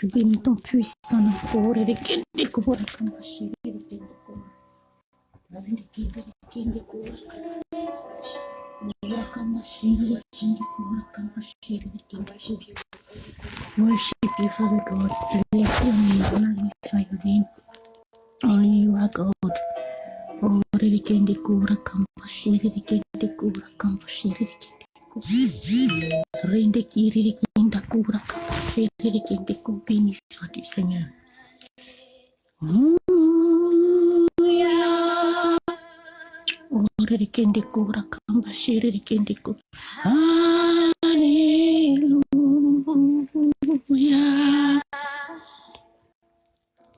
Je bénis ton puissant nom pour les kende kura kamba shiri les kende kura. Ravende kende kende kura. Kura kamba shiri les kende kura kamba shiri les kende kura. Worship you, Father God. Bless your name, magnify your name. Only you are God. Oh, les kende kura kamba shiri les kende kura kamba shiri les kende kura. Rende kiri les kende kura Béni soit-tu, Seigneur.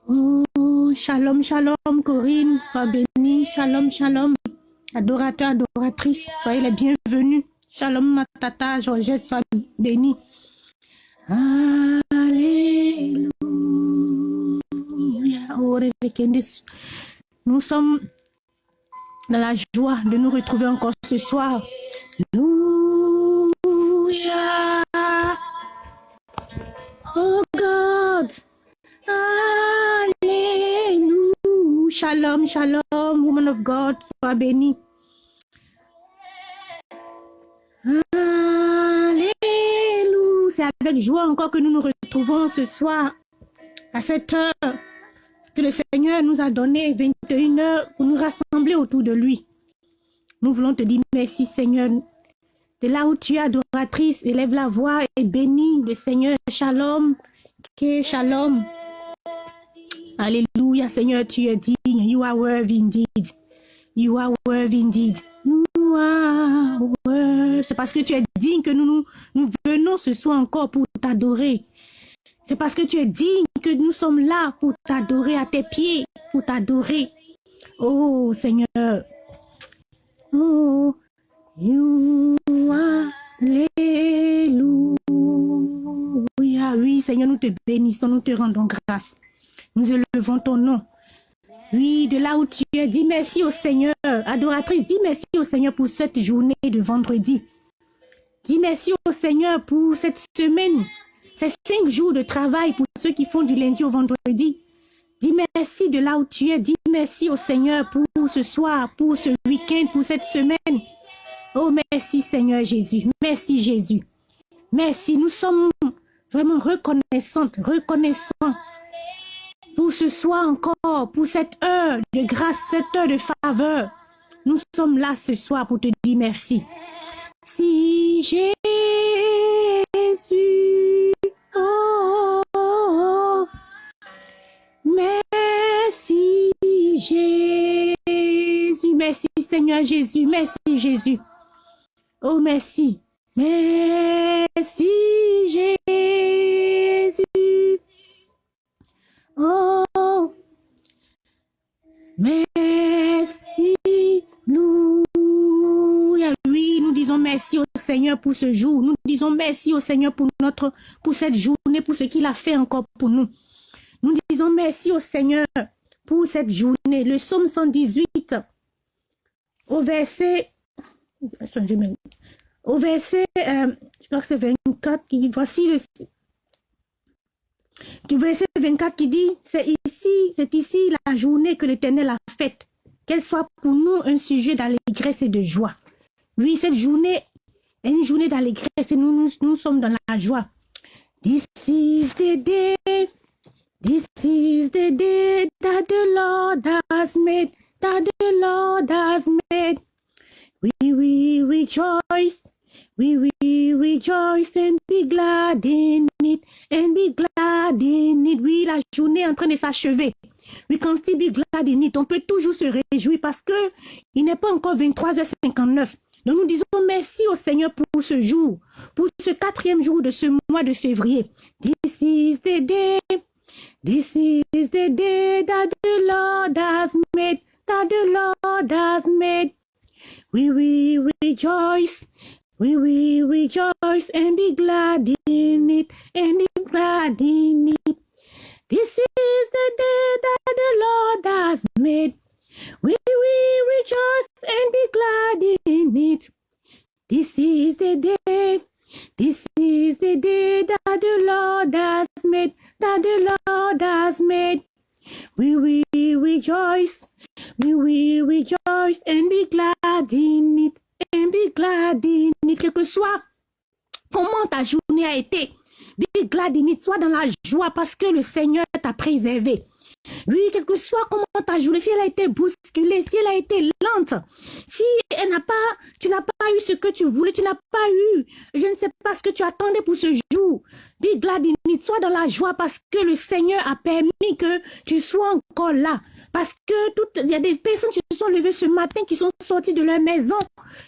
Oh, shalom, shalom, Corinne, sois bénie. Shalom, shalom. Adorateur, adoratrice, soyez les bienvenus. Shalom, ma tata, Georgette, sois bénie. Alléluia. Nous sommes dans la joie de nous retrouver encore ce soir. Alléluia. Oh God. Alléluia. Shalom, shalom, woman of God, sois béni. C'est avec joie encore que nous nous retrouvons ce soir à cette heure que le Seigneur nous a donné 21 heures pour nous rassembler autour de lui. Nous voulons te dire merci Seigneur. De là où tu es adoratrice, élève la voix et bénis le Seigneur. Shalom. Que shalom. Alléluia Seigneur, tu es digne. You are worthy indeed. You are worthy indeed. C'est parce que tu es digne que nous venons ce soir encore pour t'adorer. C'est parce que tu es digne que nous sommes là pour t'adorer à tes pieds, pour t'adorer. Oh Seigneur. Oh, you are Alléluia. Oui, Seigneur, nous te bénissons, nous te rendons grâce. Nous élevons ton nom. Oui, de là où tu es, dis merci au Seigneur. Adoratrice, dis merci au Seigneur pour cette journée de vendredi. Dis merci au Seigneur pour cette semaine c'est cinq jours de travail pour ceux qui font du lundi au vendredi. Dis merci de là où tu es. Dis merci au Seigneur pour ce soir, pour ce week-end, pour cette semaine. Oh, merci Seigneur Jésus. Merci Jésus. Merci. Nous sommes vraiment reconnaissantes, reconnaissants pour ce soir encore, pour cette heure de grâce, cette heure de faveur. Nous sommes là ce soir pour te dire merci. Si Jésus Oh. Merci Jésus, merci Seigneur Jésus, merci Jésus. Oh, merci. Merci Jésus. Oh, merci nous. Oui, nous disons merci au Seigneur pour ce jour. Nous disons merci au Seigneur pour notre, pour cette journée, pour ce qu'il a fait encore pour nous. Nous disons merci au Seigneur pour cette journée. Le psaume 118, au verset, au verset, euh, je crois que c'est 24, qui, voici le, verset 24 qui dit, c'est ici, c'est ici la journée que l'Éternel a faite. Qu'elle soit pour nous un sujet d'allégresse et de joie. Oui, cette journée est une journée d'allégresse et nous, nous, sommes dans la joie. This is the s'achever. We can still be glad in it. On peut toujours se réjouir parce que il n'est pas encore 23h59. Donc nous disons merci au Seigneur pour ce jour, pour ce quatrième jour de ce mois de février. This is the day, this is the day that the Lord has made, that the Lord has made. We will rejoice, we will rejoice and be glad in it, and be glad in it. This is the day that the Lord has made. We will rejoice and be glad in it. This is the day, this is the day that the Lord has made, that the Lord has made. We will rejoice, we will rejoice and be glad in it, and be glad in it. Quel que soit comment ta journée a été, be glad in it, sois dans la joie parce que le Seigneur t'a préservé. Oui, quel que soit comment ta journée, si elle a été bousculée, si elle a été lente, si elle n'a pas, tu n'as pas eu ce que tu voulais, tu n'as pas eu, je ne sais pas ce que tu attendais pour ce jour. Be glad in it, sois dans la joie parce que le Seigneur a permis que tu sois encore là. Parce que il y a des personnes qui se sont levées ce matin, qui sont sorties de leur maison,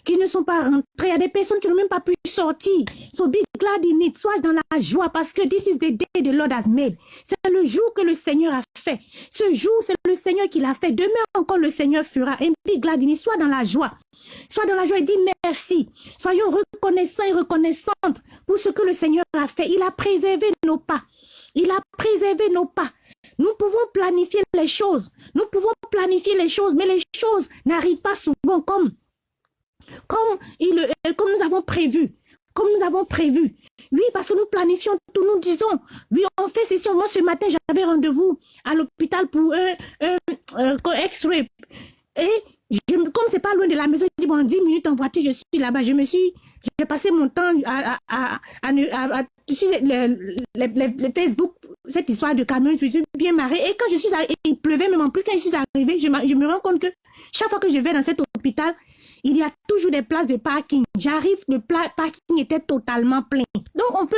qui ne sont pas rentrées. Il y a des personnes qui n'ont même pas pu sortir. So be glad in it. Sois dans la joie parce que this is the day the Lord has. C'est le jour que le Seigneur a fait. Ce jour, c'est le Seigneur qui l'a fait. Demain encore, le Seigneur fera. Et be glad in it. Sois dans la joie. Sois dans la joie et dis merci. Soyons reconnaissants et reconnaissantes pour ce que le Seigneur a fait. Il a préservé nos pas. Il a préservé nos pas. Nous pouvons planifier les choses. Planifier les choses, mais les choses n'arrivent pas souvent comme, comme, il, euh, comme nous avons prévu. Comme nous avons prévu. Oui, parce que nous planifions tout, nous disons, oui, on fait ceci. Moi, ce matin, j'avais rendez-vous à l'hôpital pour un, un, X-ray. Et je, comme c'est pas loin de la maison, je dis, bon, 10 minutes en voiture, je suis là-bas. Je me suis, j'ai passé mon temps à, à, à, à le, Facebook, cette histoire de camion, je suis bien marrée. Et quand je suis arrivée, il pleuvait même en plus, quand je suis arrivée, je, je me rends compte que chaque fois que je vais dans cet hôpital, il y a toujours des places de parking. J'arrive, le parking était totalement plein. Donc, on peut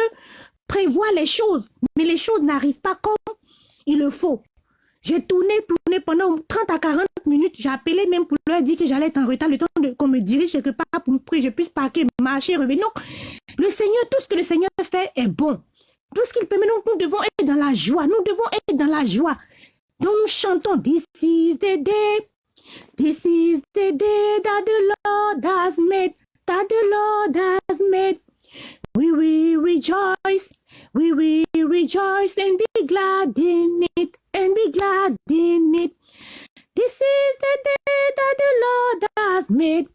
prévoir les choses, mais les choses n'arrivent pas comme il le faut. J'ai tourné, tourné pendant 30 à 40 minutes. J'ai appelé même pour leur dire que j'allais être en retard, le temps qu'on me dirige quelque part pour que je puisse parquer, marcher, revenir. Non, le Seigneur, tout ce que le Seigneur fait est bon. Tout ce qu'il permet, donc nous devons être dans la joie. Nous devons être dans la joie. Donc nous chantons This is the day. This is the day that the Lord has made. That the Lord has made. We will rejoice. We will rejoice and be glad in it. And be glad in it. This is the day that the Lord has made.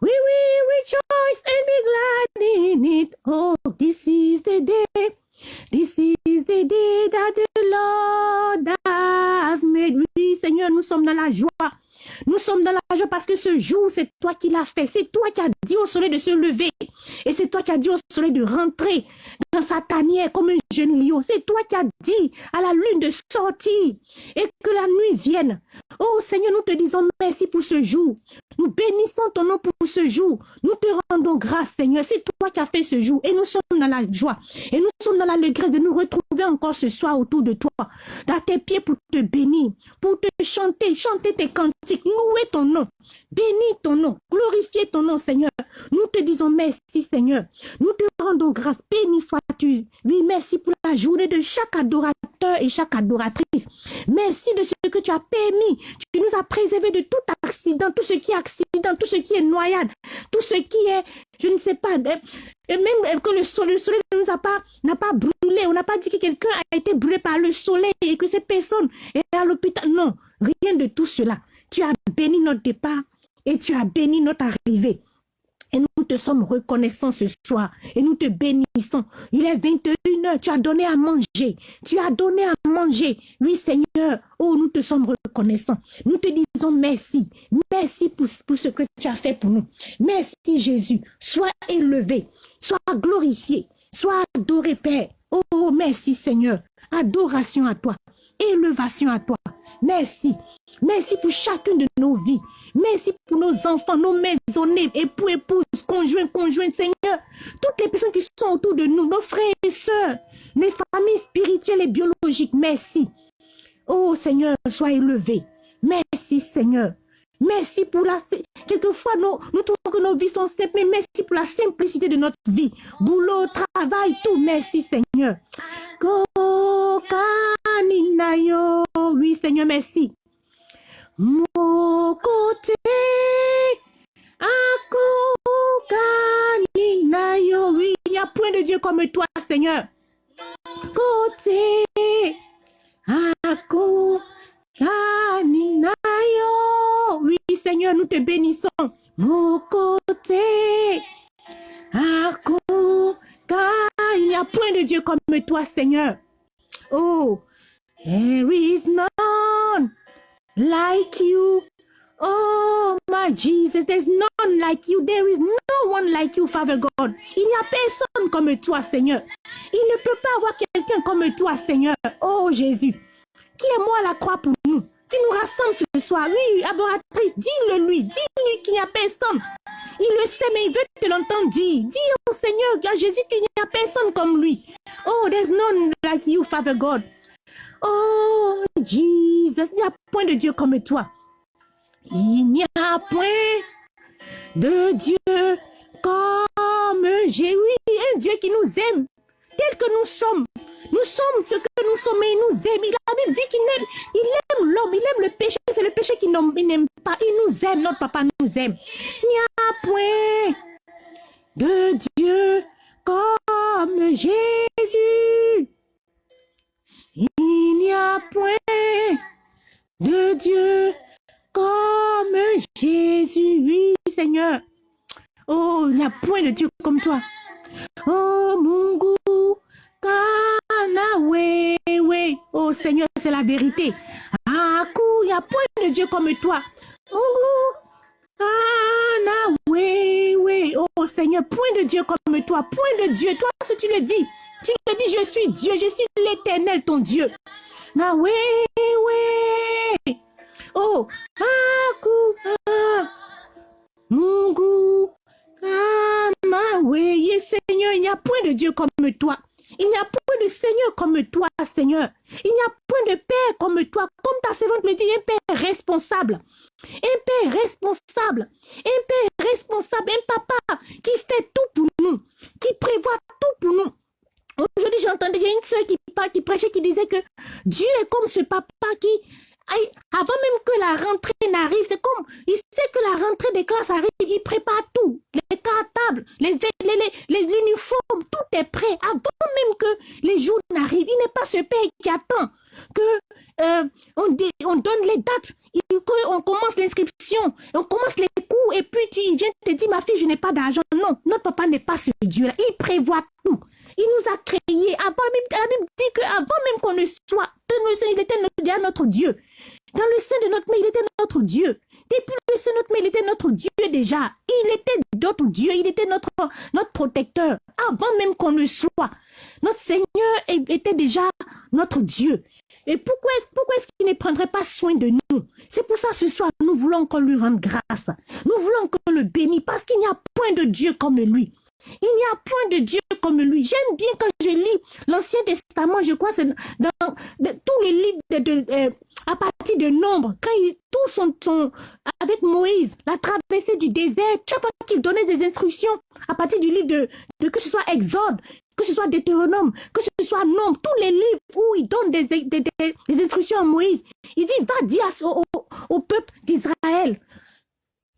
We will rejoice and be glad in it. Oh, this is the day. This is the day that the Lord has made. Oui, Seigneur, nous sommes dans la joie. Nous sommes dans la joie parce que ce jour, c'est toi qui l'as fait. C'est toi qui as dit au soleil de se lever. Et c'est toi qui as dit au soleil de rentrer dans sa tanière comme un jeune lion. C'est toi qui as dit à la lune de sortir et que la nuit vienne. Oh Seigneur, nous te disons merci pour ce jour. Nous bénissons ton nom pour ce jour. Nous te rendons grâce, Seigneur. C'est toi qui as fait ce jour. Et nous sommes dans la joie. Et nous sommes dans l'allégresse de nous retrouver encore ce soir autour de toi. Dans tes pieds pour te bénir, pour te chanter, chanter tes cantiques, louer ton nom. Bénis ton nom. Glorifier ton nom, Seigneur. Nous te disons merci, Seigneur. Nous te rendons grâce. Béni sois-tu. Oui, merci pour la journée de chaque adorateur et chaque adoratrice. Merci de ce que tu as permis. Tu nous as préservé de tout accident, tout ce qui est accident, tout ce qui est noyade, tout ce qui est, je ne sais pas, et même que le soleil, le soleil ne nous a pas, n'a pas brûlé. On n'a pas dit que quelqu'un a été brûlé par le soleil et que cette personne est à l'hôpital. Non, rien de tout cela. Tu as béni notre départ et tu as béni notre arrivée. Et nous te sommes reconnaissants ce soir. Et nous te bénissons. Il est 21 heures. Tu as donné à manger. Tu as donné à manger. Oui, Seigneur. Oh, nous te sommes reconnaissants. Nous te disons merci. Merci pour, ce que tu as fait pour nous. Merci, Jésus. Sois élevé. Sois glorifié. Sois adoré, Père. Oh, merci, Seigneur. Adoration à toi. Élévation à toi. Merci. Merci pour chacune de nos vies. Merci pour nos enfants, nos maisonnés, époux, épouses, conjoints, conjointes, Seigneur. Toutes les personnes qui sont autour de nous, nos frères et sœurs, les familles spirituelles et biologiques. Merci. Oh Seigneur, sois élevé. Merci Seigneur. Merci pour la... Quelquefois, nous trouvons que nos vies sont simples, mais merci pour la simplicité de notre vie. Boulot, travail, tout. Merci Seigneur. Oui Seigneur, merci. Mon côté, oui, il n'y a point de Dieu comme toi, Seigneur. Côté, oui, Seigneur, nous te bénissons. Mon côté, il n'y a point de Dieu comme toi, Seigneur. Oh, there is none like you. Oh, my Jesus, there's none like you. There is no one like you, Father God. Il n'y a personne comme toi, Seigneur. Il ne peut pas avoir quelqu'un comme toi, Seigneur. Oh, Jésus. Qui est moi à la croix pour nous? Qui nous rassemble ce soir Oui, adoratrice, dis-le lui. Dis-lui qu'il n'y a personne. Il le sait, mais il veut te l'entendre dire. Dis au Seigneur, Jésus, qu'il n'y a personne comme lui. Oh, there's none like you, Father God. Oh, Jesus, il n'y a point de Dieu comme toi. Il n'y a point de Dieu comme j'ai. Oui, un Dieu qui nous aime tel que nous sommes. Nous sommes ce que nous sommes et il nous aime. Il a dit qu'il il aime l'homme, il aime le péché. C'est le péché qu'il n'aime pas. Il nous aime, notre papa nous aime. Il n'y a point de Dieu comme Jésus. N'y a point de Dieu comme Jésus. Oui, Seigneur. Oh, il n'y a point de Dieu comme toi. Oh, Mungu, Kana, oui, oui. Oh, Seigneur, c'est la vérité. Aku, il n'y a point de Dieu comme toi. Mungu, Kana, oui, oui. Oh, Seigneur, point de Dieu comme toi. Point de Dieu. Toi, ce tu le dis. Tu le dis, je suis Dieu, je suis l'éternel, ton Dieu. Na, oui. Oh, Aku, ah, Mungu, Kama, Seigneur, il n'y a point de Dieu comme toi. Il n'y a point de Seigneur comme toi, Seigneur. Il n'y a point de Père comme toi. Comme ta servante me dit, un Père responsable. Un Père responsable. Un Père responsable. Un Papa qui fait tout pour nous. Qui prévoit tout pour nous. Aujourd'hui, j'ai y a une soeur qui, qui prêchait, qui disait que Dieu est comme ce papa qui avant même que la rentrée n'arrive, c'est comme, il sait que la rentrée des classes arrive, il prépare tout. Les cartables, les, uniformes, tout est prêt. Avant même que les jours n'arrivent, il n'est pas ce père qui attend que euh, on, on, donne les dates, on commence l'inscription, on commence les cours, et puis tu viens te dire, ma fille, je n'ai pas d'argent. Non, notre papa n'est pas ce Dieu-là. Il prévoit tout. Il nous a créés. Avant la Bible dit qu'avant même qu'on ne soit, il était déjà notre Dieu. Dans le sein de notre mère, il était notre Dieu. Depuis le sein de notre mère, il était notre Dieu déjà. Il était notre Dieu, il était notre, notre protecteur. Avant même qu'on ne soit. Notre Seigneur était déjà notre Dieu. Et pourquoi, pourquoi est-ce qu'il ne prendrait pas soin de nous? C'est pour ça ce soir, nous voulons qu'on lui rende grâce. Nous voulons qu'on le bénisse parce qu'il n'y a point de Dieu comme lui. Il n'y a point de Dieu comme lui. J'aime bien quand je lis l'Ancien Testament, je crois c'est dans, tous les livres de, euh, à partir de Nombre, quand ils tous sont, avec Moïse, la traversée du désert, chaque fois qu'il donnait des instructions à partir du livre de, que ce soit Exode, que ce soit Deutéronome, que ce soit Nombre, tous les livres où il donne des, des, instructions à Moïse, il dit, va dire au, au peuple d'Israël,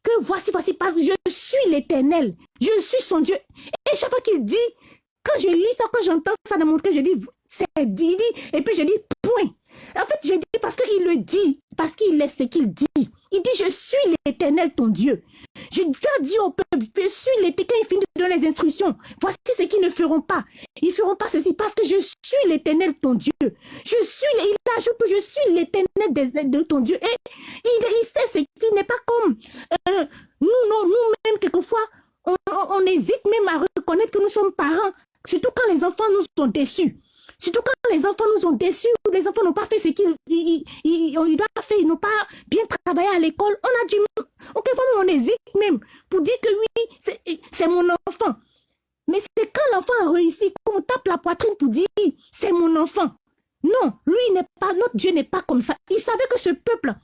que voici, voici, parce que je suis l'éternel, je suis son Dieu. Et chaque fois qu'il dit, quand je lis ça, quand j'entends ça dans mon cœur, je dis, c'est dit, et puis je dis, point. En fait, je dis parce qu'il le dit, parce qu'il est ce qu'il dit. Il dit, je suis l'éternel, ton Dieu. Je dois dire au peuple, je suis l'éternel, quand il finit de donner les instructions. Voici ce qu'ils ne feront pas. Ils feront pas ceci parce que je suis l'éternel, ton Dieu. Je suis, il ajoute que je suis l'éternel de, ton Dieu. Et il, sait ce qui n'est pas comme euh, nous, nous-mêmes, quelquefois, on, hésite même à reconnaître que nous sommes parents. Surtout quand les enfants nous sont déçus. Surtout quand les enfants nous ont déçus, ou les enfants n'ont pas fait ce qu'ils ils, doivent faire, ils n'ont pas bien travaillé à l'école, on a du... Quelquefois, on hésite même pour dire que oui, c'est mon enfant. Mais c'est quand l'enfant réussit qu'on tape la poitrine pour dire c'est mon enfant. Non, lui n'est pas, notre Dieu n'est pas comme ça. Il savait que ce peuple,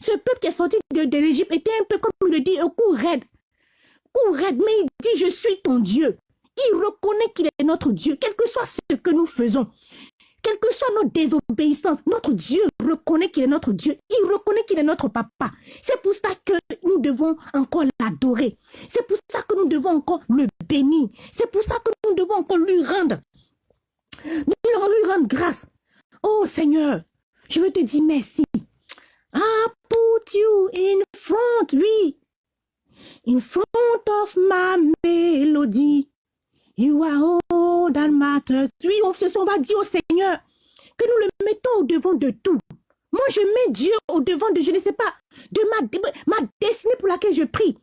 ce peuple qui est sorti de, l'Égypte était un peu comme le dit, au cou raide. Raide, mais il dit je suis ton Dieu. Il reconnaît qu'il est notre Dieu, quel que soit ce que nous faisons. Quelle que soit notre désobéissance, notre Dieu reconnaît qu'il est notre Dieu. Il reconnaît qu'il est notre papa. C'est pour ça que nous devons encore l'adorer. C'est pour ça que nous devons encore le bénir. C'est pour ça que nous devons encore lui rendre. Nous devons lui rendre grâce. Oh Seigneur, je veux te dire merci. I put you in front, lui. In front of my melody. You are all that matters. Oui, on, se, va dire au Seigneur que nous le mettons au devant de tout. Moi, je mets Dieu au devant de, je ne sais pas, de ma, ma destinée pour laquelle je prie.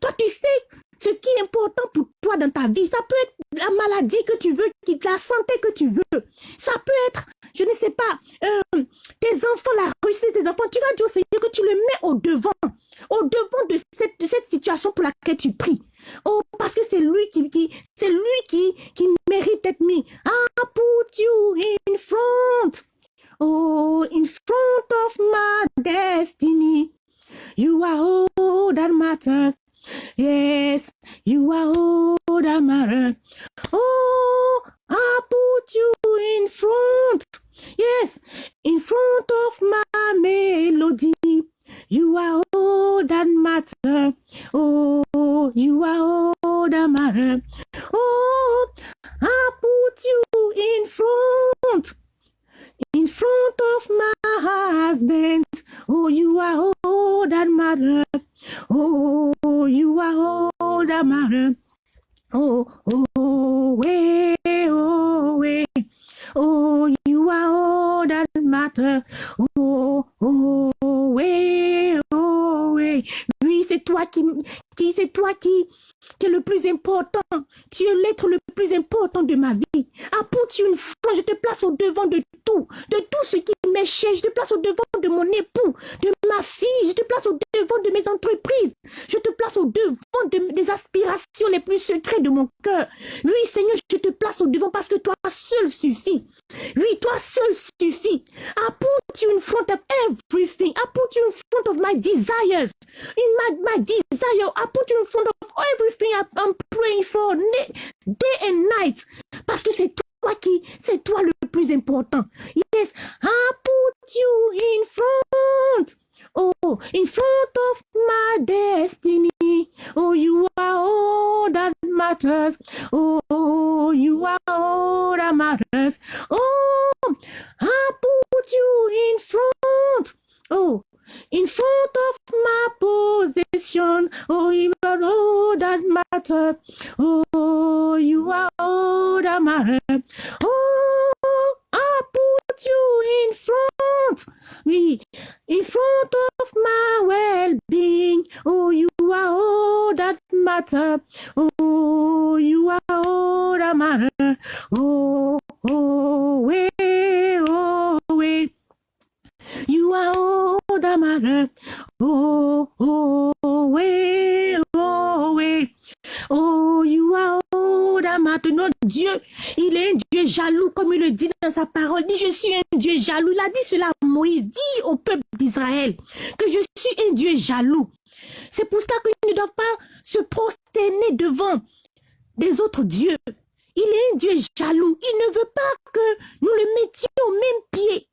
Toi, tu sais ce qui est important pour toi dans ta vie. Ça peut être la maladie que tu veux, la santé que tu veux. Ça peut être, je ne sais pas, euh, tes enfants, la réussite de tes enfants. Tu vas dire au Seigneur que tu le mets au devant, au devant de cette, de cette situation pour laquelle tu pries. Oh, parce que c'est lui qui, lui qui, mérite d'être mis. I put you in front. Oh, in front of my destiny. You are all that matters. Yes, you are all that matter. Oh, I put you in front. Yes, in front of my melody. You are all that matter. Oh, you are all that matter. Oh, I put you in front. In front of my husband. Oh, you are all that matter. Oh, you are all that matter. Oh, oh, way, oh, way. Oh, you are all that matter. Oh, oh, toi qui, qui c'est toi qui, qui est le plus important. Tu es l'être le plus important de ma vie. Apporte une fois, je te place au devant de tout, de tout ce qui m'est cher. Je te place au devant de mon époux, de ma fille. Je te place au devant de mes entreprises. Je te place au devant des aspirations les plus secrètes de mon cœur. Oui, Seigneur, je te place au devant parce que toi seul suffit. Oui, toi seul suffit. I put you in front of everything. I put in front of my desires. In my, my desire, I put front of everything I'm praying for day and night. Parce que c'est toi qui, c'est toi le plus important. Yes, I put you in front. Oh, in front of my destiny. Oh, you are all that matters. Oh, you are all that matters. Oh, I put you in front. Oh, in front of my possession. Oh, you are all that matter. Oh, you are all that matter. Oh, I put you in front. Me, in front of my well-being. Oh, you are all that matter. Oh, you are all that matter. Oh, oh, wait, oh, wait. You are all that matter. Oh, oh, way, oh, way. Oh, you are that matter. Notre Dieu, il est un Dieu jaloux, comme il le dit dans sa parole. Dit, je suis un Dieu jaloux. Il a dit cela à Moïse. Dit au peuple d'Israël que je suis un Dieu jaloux. C'est pour cela qu'ils ne doivent pas se prosterner devant des autres dieux. Il est un Dieu jaloux. Il ne veut pas que nous le mettions au même pied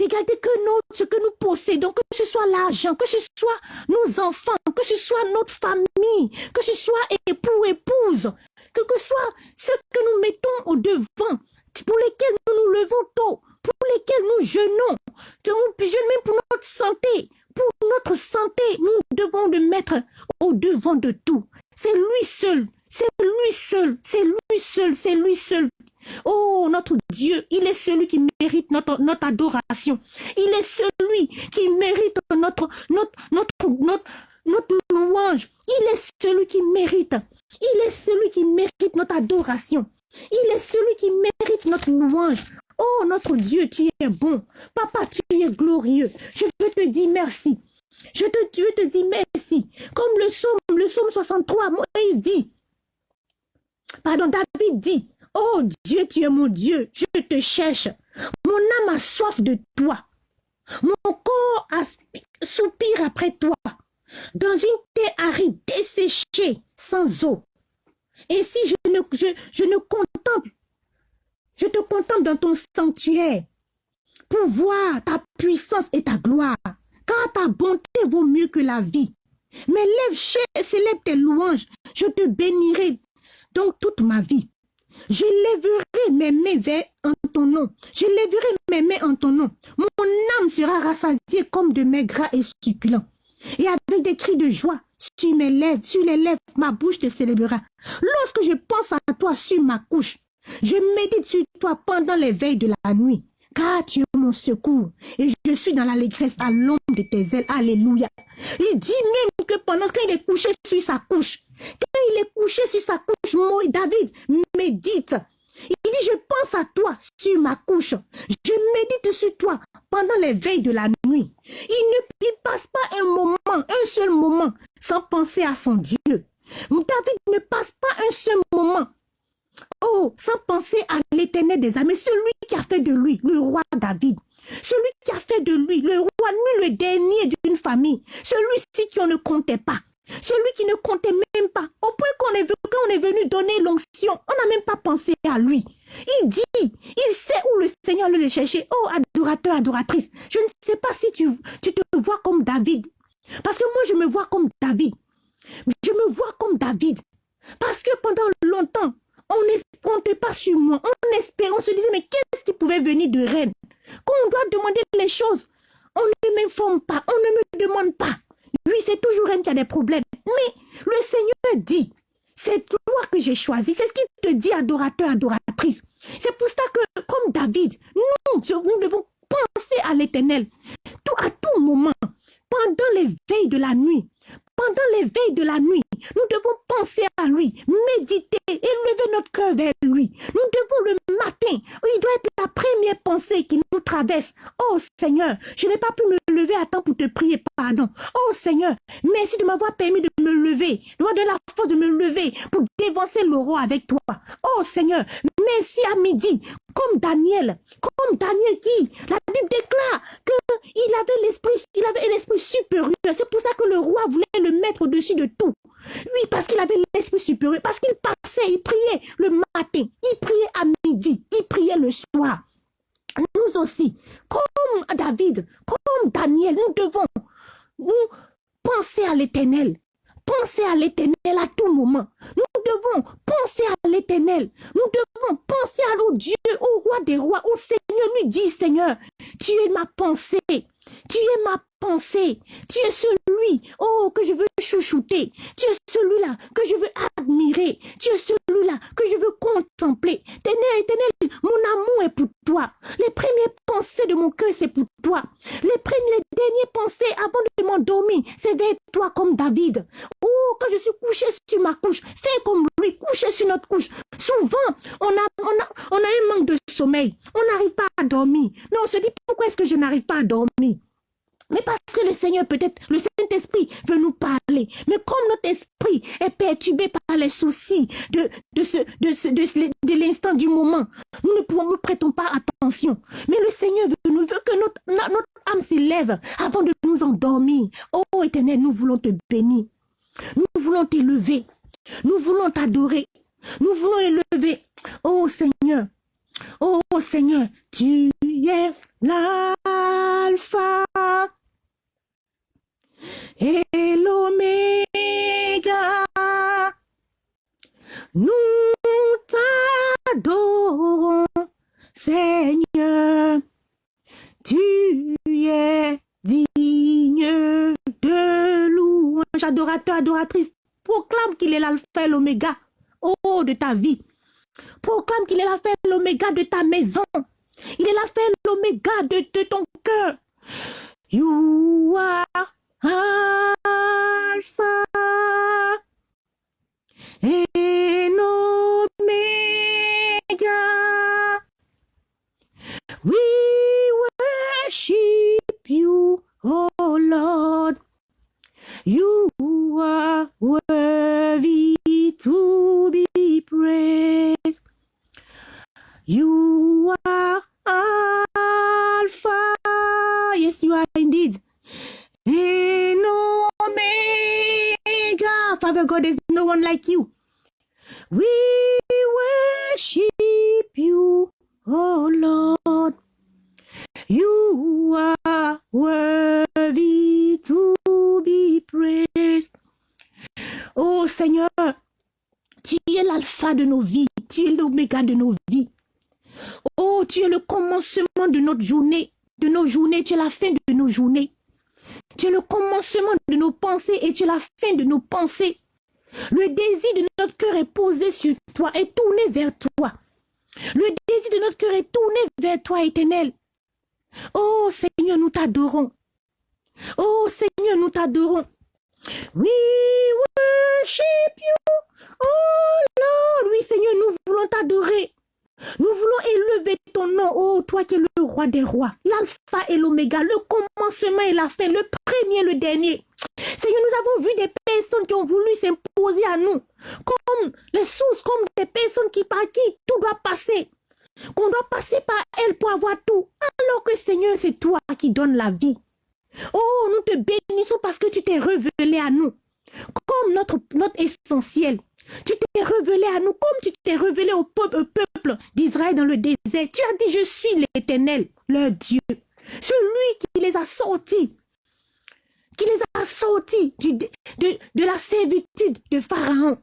Regardez que nous, ce que nous possédons, que ce soit l'argent, que ce soit nos enfants, que ce soit notre famille, que ce soit époux, épouse, que ce soit ce que nous mettons au devant, pour lesquels nous nous levons tôt, pour lesquels nous jeûnons, que nous jeûnons même pour notre santé, pour notre santé, nous devons le mettre au devant de tout. C'est lui seul, c'est lui seul, c'est lui seul, c'est lui seul Oh, notre Dieu, il est celui qui mérite notre, adoration. Il est celui qui mérite notre, louange. Il est celui qui mérite. Il est celui qui mérite notre adoration. Il est celui qui mérite notre louange. Oh, notre Dieu, tu es bon. Papa, tu es glorieux. Je veux te dire merci. Je te, te dis merci. Comme le psaume, le psaume 63, Moïse dit, pardon, David dit, Oh Dieu, tu es mon Dieu, je te cherche. Mon âme a soif de toi. Mon corps soupire après toi. Dans une terre aride, desséchée, sans eau. Et si je ne, je, contemple, je te contemple dans ton sanctuaire pour voir ta puissance et ta gloire, car ta bonté vaut mieux que la vie. Mes lèvres célèbrent tes louanges, je te bénirai donc toute ma vie. Je lèverai mes mains en ton nom. Je lèverai mes mains en ton nom. Mon âme sera rassasiée comme de mes gras et succulents. Et avec des cris de joie sur mes lèvres, sur les lèvres, ma bouche te célébrera. Lorsque je pense à toi sur ma couche, je médite sur toi pendant les veilles de la nuit. Car tu es mon secours et je suis dans l'allégresse à l'ombre de tes ailes. Alléluia. Il dit même que pendant qu'il est couché sur sa couche, quand il est couché sur sa couche, David médite. Il dit, je pense à toi sur ma couche. Je médite sur toi pendant les veilles de la nuit. Il ne passe pas un moment, un seul moment, sans penser à son Dieu. David ne passe pas un seul moment Oh, sans penser à l'éternel des âmes, celui qui a fait de lui le roi David, celui qui a fait de lui le roi, lui le dernier d'une famille, celui-ci qui on ne comptait pas, celui qui ne comptait même pas, au point qu'on est, venu donner l'onction, on n'a même pas pensé à lui. Il dit, il sait où le Seigneur le chercher. Oh, adorateur, adoratrice, je ne sais pas si tu te vois comme David. Parce que moi, je me vois comme David. Je me vois comme David. Parce que pendant longtemps, on ne comptait pas sur moi. On espérait, on se disait, mais qu'est-ce qui pouvait venir de reine Quand on doit demander les choses, on ne m'informe pas, on ne me demande pas. Oui, c'est toujours reine qui a des problèmes. Mais le Seigneur dit, c'est toi que j'ai choisi. C'est ce qu'il te dit, adorateur, adoratrice. C'est pour ça que, comme David, nous, nous devons penser à l'éternel. Tout, à tout moment, pendant les veilles de la nuit, pendant les veilles de la nuit, nous devons penser à lui, méditer, élever notre cœur vers lui. Nous devons le matin, il doit être la première pensée qui nous traverse. Oh Seigneur, je n'ai pas pu me lever à temps pour te prier pardon. Oh Seigneur, merci de m'avoir permis de me lever, de m'avoir la force de me lever pour dévancer le roi avec toi. Oh Seigneur, merci à midi, comme Daniel, comme Daniel qui, la Bible déclare qu'il avait l'esprit, il avait l'esprit supérieur. C'est pour ça que le roi voulait le mettre au-dessus de tout. Oui, parce qu'il avait l'esprit supérieur, parce qu'il passait, il priait le matin, il priait à midi, il priait le soir. Nous aussi, comme David, comme Daniel, nous devons nous penser à l'éternel. Penser à l'éternel à tout moment. Nous devons penser à l'éternel. Nous devons penser à l'eau Dieu, au roi des rois, au Seigneur. Lui dit, Seigneur, tu es ma pensée. Tu es ma Tu es celui, oh, que je veux chouchouter. Tu es celui-là que je veux admirer. Tu es celui-là que je veux contempler. Ténèbres, éternel, mon amour est pour toi. Les premières pensées de mon cœur, c'est pour toi. Les premières, les dernières pensées avant de m'endormir, c'est vers toi comme David. Oh, quand je suis couché sur ma couche, fais comme lui, couché sur notre couche. Souvent, on a, on a, on a un manque de sommeil. On n'arrive pas à dormir. Mais on se dit, pourquoi est-ce que je n'arrive pas à dormir? Mais parce que le Seigneur, peut-être, le Saint-Esprit veut nous parler. Mais comme notre esprit est perturbé par les soucis de, de, l'instant du moment, nous ne pouvons, nous prêtons pas attention. Mais le Seigneur veut que notre, notre âme s'élève avant de nous endormir. Oh éternel, nous voulons te bénir. Nous voulons t'élever. Nous voulons t'adorer. Nous voulons élever. Oh Seigneur. Oh Seigneur, tu es l'alpha et l'oméga. Nous t'adorons, Seigneur. Tu es digne de louange. Adorateur, adoratrice, proclame qu'il est l'alpha et l'oméga. Oh, de ta vie. Proclame qu'il est l'alpha et l'oméga de ta maison. Il est l'alpha et l'oméga de, de ton cœur. You are Alpha and Omega. We worship you, oh Lord. You are worthy to be praised. You are Alpha. Yes, you are indeed. In Omega. Father God, there's no one like you. We worship you, oh Lord. You are worthy to be praised. Oh Seigneur, tu es l'alpha de nos vies, tu es l'oméga de nos vies. Oh, tu es le commencement de notre journée, de nos journées, tu es la fin de nos journées. Tu es le commencement de nos pensées et tu es la Le désir de notre cœur est posé sur toi, est tourné vers toi. Le désir de notre cœur est tourné vers toi, éternel. Oh Seigneur, nous t'adorons. Oh Seigneur, nous t'adorons. We worship you. Oh Lord, oui Seigneur, nous voulons t'adorer. Nous voulons élever ton nom, oh toi qui es le roi des rois, l'alpha et l'oméga, le commencement et la fin, le premier et le dernier. Seigneur, nous avons vu des personnes qui ont voulu s'imposer à nous, comme les sources, comme des personnes qui par qui tout doit passer, qu'on doit passer par elles pour avoir tout, alors que Seigneur, c'est toi qui donnes la vie. Oh, nous te bénissons parce que tu t'es révélé à nous, comme notre, notre essentiel. Tu t'es révélé à nous comme tu t'es révélé au peuple, peuple d'Israël dans le désert. Tu as dit, je suis l'Éternel, leur Dieu. Celui qui les a sortis, qui les a sortis de, de la servitude de Pharaon.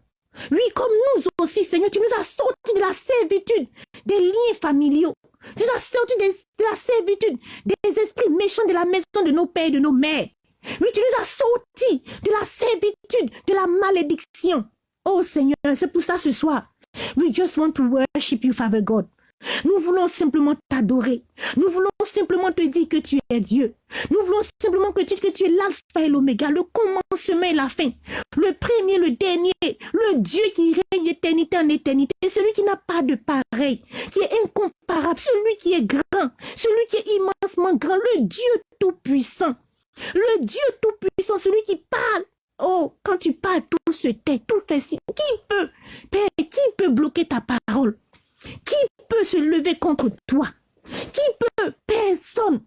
Oui, comme nous aussi, Seigneur, tu nous as sortis de la servitude des liens familiaux. Tu as sortis de, de la servitude des esprits méchants de la maison de nos pères et de nos mères. Oui, tu nous as sortis de la servitude, de la malédiction. Oh Seigneur, c'est pour ça ce soir. We just want to worship you, Father God. Nous voulons simplement t'adorer. Nous voulons simplement te dire que tu es Dieu. Nous voulons simplement que tu, que tu es l'alpha et l'oméga, le commencement et la fin, le premier, le dernier, le Dieu qui règne d'éternité en éternité, celui qui n'a pas de pareil, qui est incomparable, celui qui est grand, celui qui est immensement grand, le Dieu tout-puissant. Le Dieu tout-puissant, celui qui parle Oh, quand tu parles, tout se tait, tout fait si. Qui peut, Père, qui peut bloquer ta parole? Qui peut se lever contre toi? Qui peut? Personne.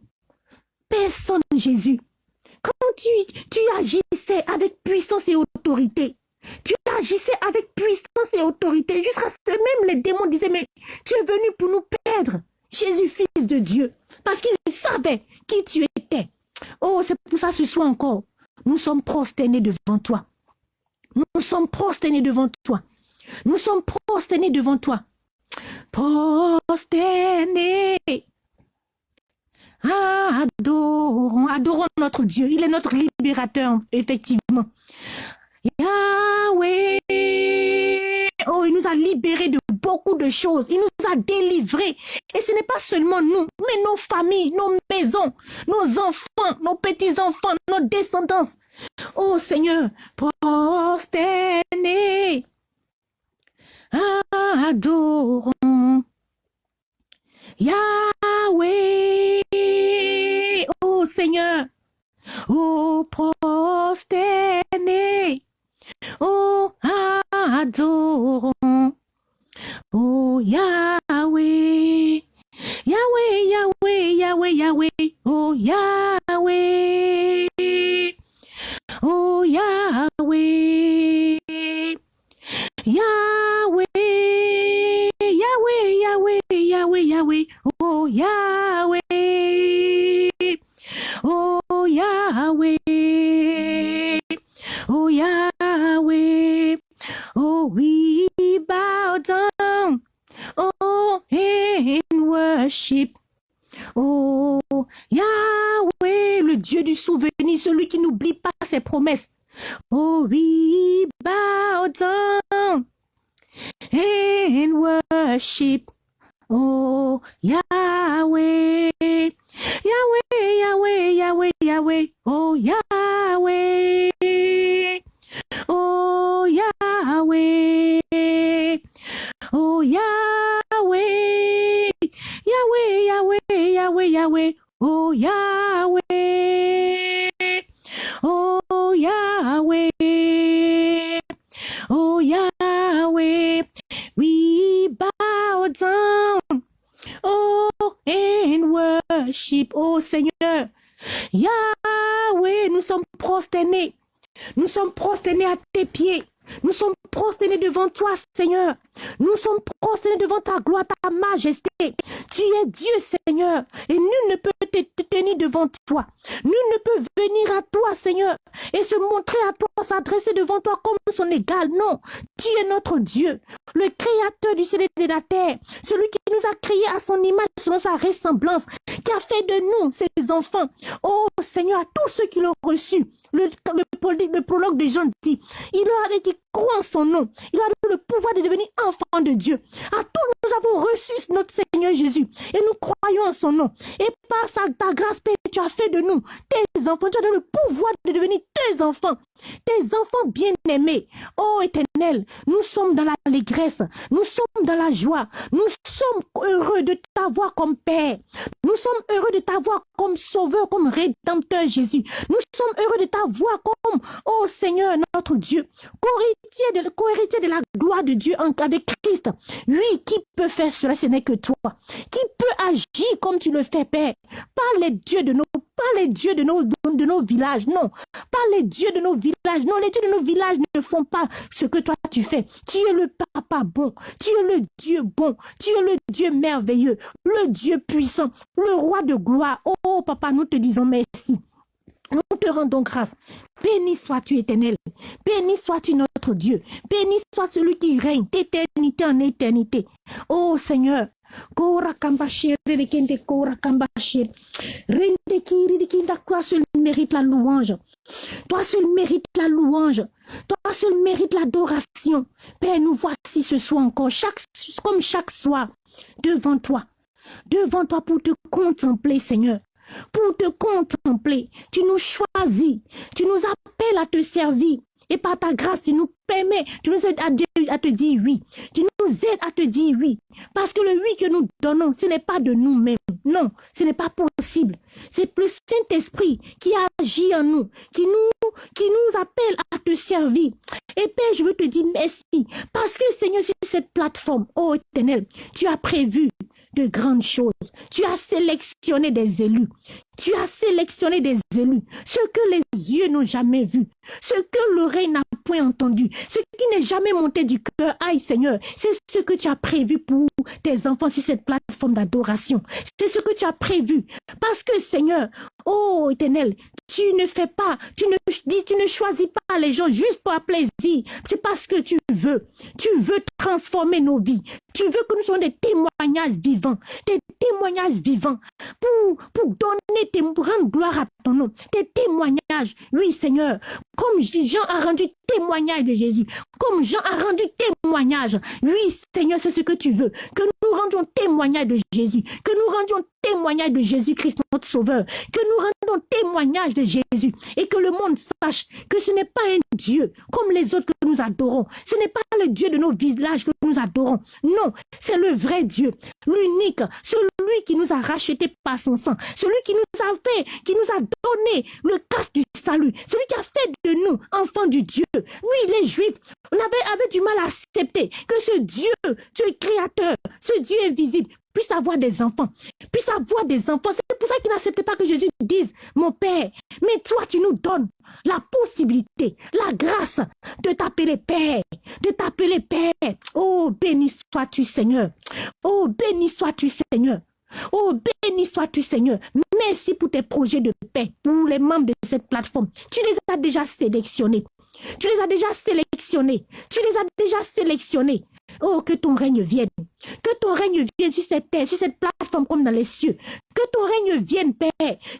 Personne, Jésus. Quand tu, agissais avec puissance et autorité, tu agissais avec puissance et autorité, jusqu'à ce que même les démons disaient, mais tu es venu pour nous perdre. Jésus, fils de Dieu, parce qu'il savait qui tu étais. Oh, c'est pour ça ce soir encore. Nous sommes prosternés devant toi. Nous sommes prosternés devant toi. Nous sommes prosternés devant toi. Prosternés. Adorons, adorons notre Dieu. Il est notre libérateur, effectivement. Yahweh. Oh, il nous a libérés de beaucoup de choses. Il nous a délivrés. Et ce n'est pas seulement nous, mais nos familles, nos maisons, nos enfants, nos petits-enfants, nos descendants. Oh Seigneur, prosternés, adorons Yahweh. Oh Seigneur, oh prosternés, oh adorons Oh Yahweh, Yahweh, Yahweh, Yahweh, Yahweh, oh Yahweh, toi, Seigneur. Nous sommes prosternés devant ta gloire, ta majesté. Tu es Dieu, Seigneur, et nul ne peut te, tenir devant toi. Nul ne peut venir à toi, Seigneur, et se montrer à toi, s'adresser devant toi comme son égal. Non, tu es notre Dieu, le créateur du ciel et de la terre, celui qui nous a créés à son image, selon sa ressemblance, Tu as fait de nous, ces enfants. Oh Seigneur, à tous ceux qui l'ont reçu, prologue de Jean dit, il leur a dit en son nom? Il a le pouvoir de devenir enfant de Dieu. À tous, nous avons reçu notre Seigneur Jésus et nous croyons en son nom. Et par sa, ta grâce, Père, tu as fait de nous tes enfants. Tu as le pouvoir de devenir tes enfants. Tes enfants bien-aimés. Oh éternel, nous sommes dans l'allégresse. Nous sommes dans la joie. Nous sommes heureux de t'avoir comme Père. Nous sommes heureux de t'avoir comme Sauveur, comme Rédempteur Jésus. Sommes heureux de t'avoir comme, oh Seigneur, notre Dieu, co-héritier de, la gloire de Dieu en cas de Christ. Oui, qui peut faire cela, ce n'est que toi. Qui peut agir comme tu le fais, Père? Pas les dieux de nos, pas les dieux de nos, de nos villages, non. Pas les dieux de nos villages, non. Les dieux de nos villages ne font pas ce que toi tu fais. Tu es le papa bon. Tu es le Dieu bon. Tu es le Dieu merveilleux. Le Dieu puissant. Le roi de gloire. Oh, papa, nous te disons merci. Nous te rendons grâce. Béni sois-tu éternel. Béni sois-tu notre Dieu. Béni soit celui qui règne d'éternité en éternité. Oh Seigneur. Kora Toi seul mérite la louange. Toi seul mérite la louange. Toi seul mérite l'adoration. Père, nous voici ce soir encore, comme chaque soir, devant toi. Devant toi pour te contempler, Seigneur pour te contempler. Tu nous choisis, tu nous appelles à te servir. Et par ta grâce, tu nous permets, tu nous aides à, à te dire oui. Tu nous aides à te dire oui. Parce que le oui que nous donnons, ce n'est pas de nous-mêmes. Non, ce n'est pas possible. C'est le Saint-Esprit qui agit en nous, qui nous, qui nous appelle à te servir. Et Père, je veux te dire merci. Parce que Seigneur, sur cette plateforme, oh éternel, tu as prévu de grandes choses. Tu as sélectionné des élus. Tu as sélectionné des élus. Ce que les yeux n'ont jamais vu. Ce que l'oreille n'a point entendu. Ce qui n'est jamais monté du cœur. Aïe Seigneur, c'est ce que tu as prévu pour tes enfants sur cette plateforme d'adoration. C'est ce que tu as prévu. Parce que Seigneur, oh éternel, tu ne fais pas, tu ne dis, tu ne choisis pas les gens juste pour plaisir. C'est parce que tu veux. Tu veux transformer nos vies. Tu veux que nous soyons des témoignages vivants, des témoignages vivants pour, pour donner, tes, rendre gloire à ton nom, des témoignages. Oui, Seigneur, comme Jean a rendu témoignage de Jésus, comme Jean a rendu témoignage. Oui, Seigneur, c'est ce que tu veux, que nous rendions témoignage de Jésus, que nous rendions témoignage de Jésus-Christ, notre Sauveur, que nous rendons témoignage de Jésus et que le monde sache que ce n'est pas un Dieu comme les autres que nous adorons. Ce n'est pas le Dieu de nos villages que nous adorons. Non, c'est le vrai Dieu, l'unique, celui qui nous a rachetés par son sang, celui qui nous a fait, qui nous a donné le casque du salut, celui qui a fait de nous enfants du Dieu. Oui, les Juifs, on avait, avait du mal à accepter que ce Dieu, Dieu créateur, ce Dieu invisible, puisse avoir des enfants, puisse avoir des enfants. C'est pour ça qu'ils n'acceptent pas que Jésus dise, mon Père, mais toi tu nous donnes la possibilité, la grâce de t'appeler Père, de t'appeler Père. Oh, béni sois-tu Seigneur. Oh, béni sois-tu Seigneur. Oh, béni sois-tu Seigneur. Merci pour tes projets de paix, pour les membres de cette plateforme. Tu les as déjà sélectionnés. Tu les as déjà sélectionnés. Tu les as déjà sélectionnés. Oh, que ton règne vienne. Que ton règne vienne sur cette terre, sur cette plateforme comme dans les cieux. Que ton règne vienne, Père.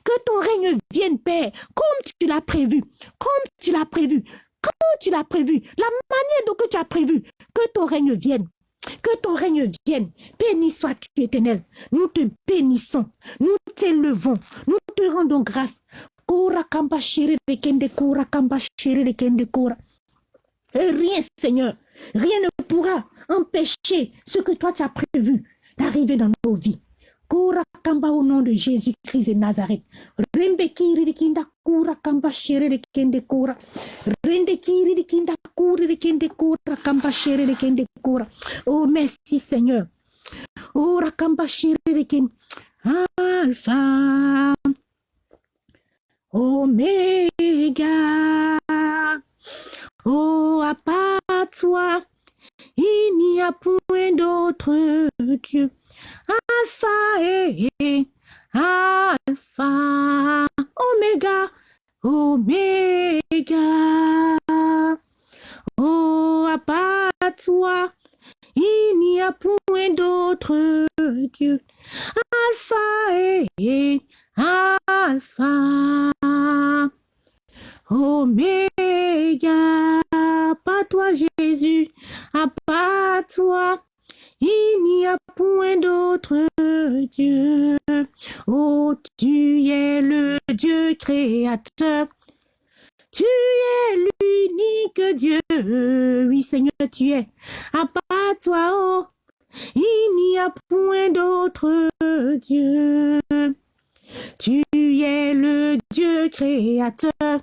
Que ton règne vienne, Père. Comme tu l'as prévu. Comme tu l'as prévu. Comme tu l'as prévu. La manière dont tu as prévu. Que ton règne vienne. Que ton règne vienne. Béni sois-tu, éternel. Nous te bénissons. Nous t'élevons. Nous te rendons grâce. Rien, Seigneur, rien ne pourra empêcher ce que toi tu as prévu d'arriver dans nos vies. Kura kamba au nom de Jésus-Christ de Nazareth. Rembe kiri di kinda kura kamba shere de kende kura. Rende kiri di kinda kuri de kende kura kamba shere de kende kura. Oh merci Seigneur. Oh rakamba shere de kende. Alpha. Omega. Oh, à part toi, il n'y a point d'autre Dieu. Alpha et Alpha, Omega, Omega. Oh, à part toi, il n'y a point d'autre Dieu. Alpha et Alpha, Oméga, pas toi Jésus, à pas toi, il n'y a point d'autre Dieu. Oh, tu es le Dieu créateur. Tu es l'unique Dieu. Oui, Seigneur, tu es. À part toi, oh, il n'y a point d'autre Dieu. Tu es le Dieu créateur.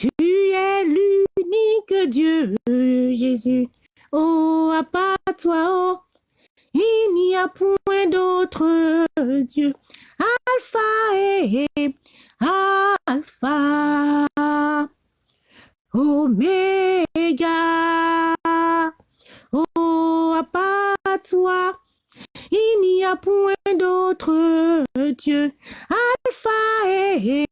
Tu es l'unique Dieu, Jésus. Oh, à part toi, oh, il n'y a point d'autre Dieu. Alpha et Alpha, Oméga. Oh, à part toi, il n'y a point d'autre Dieu. Alpha et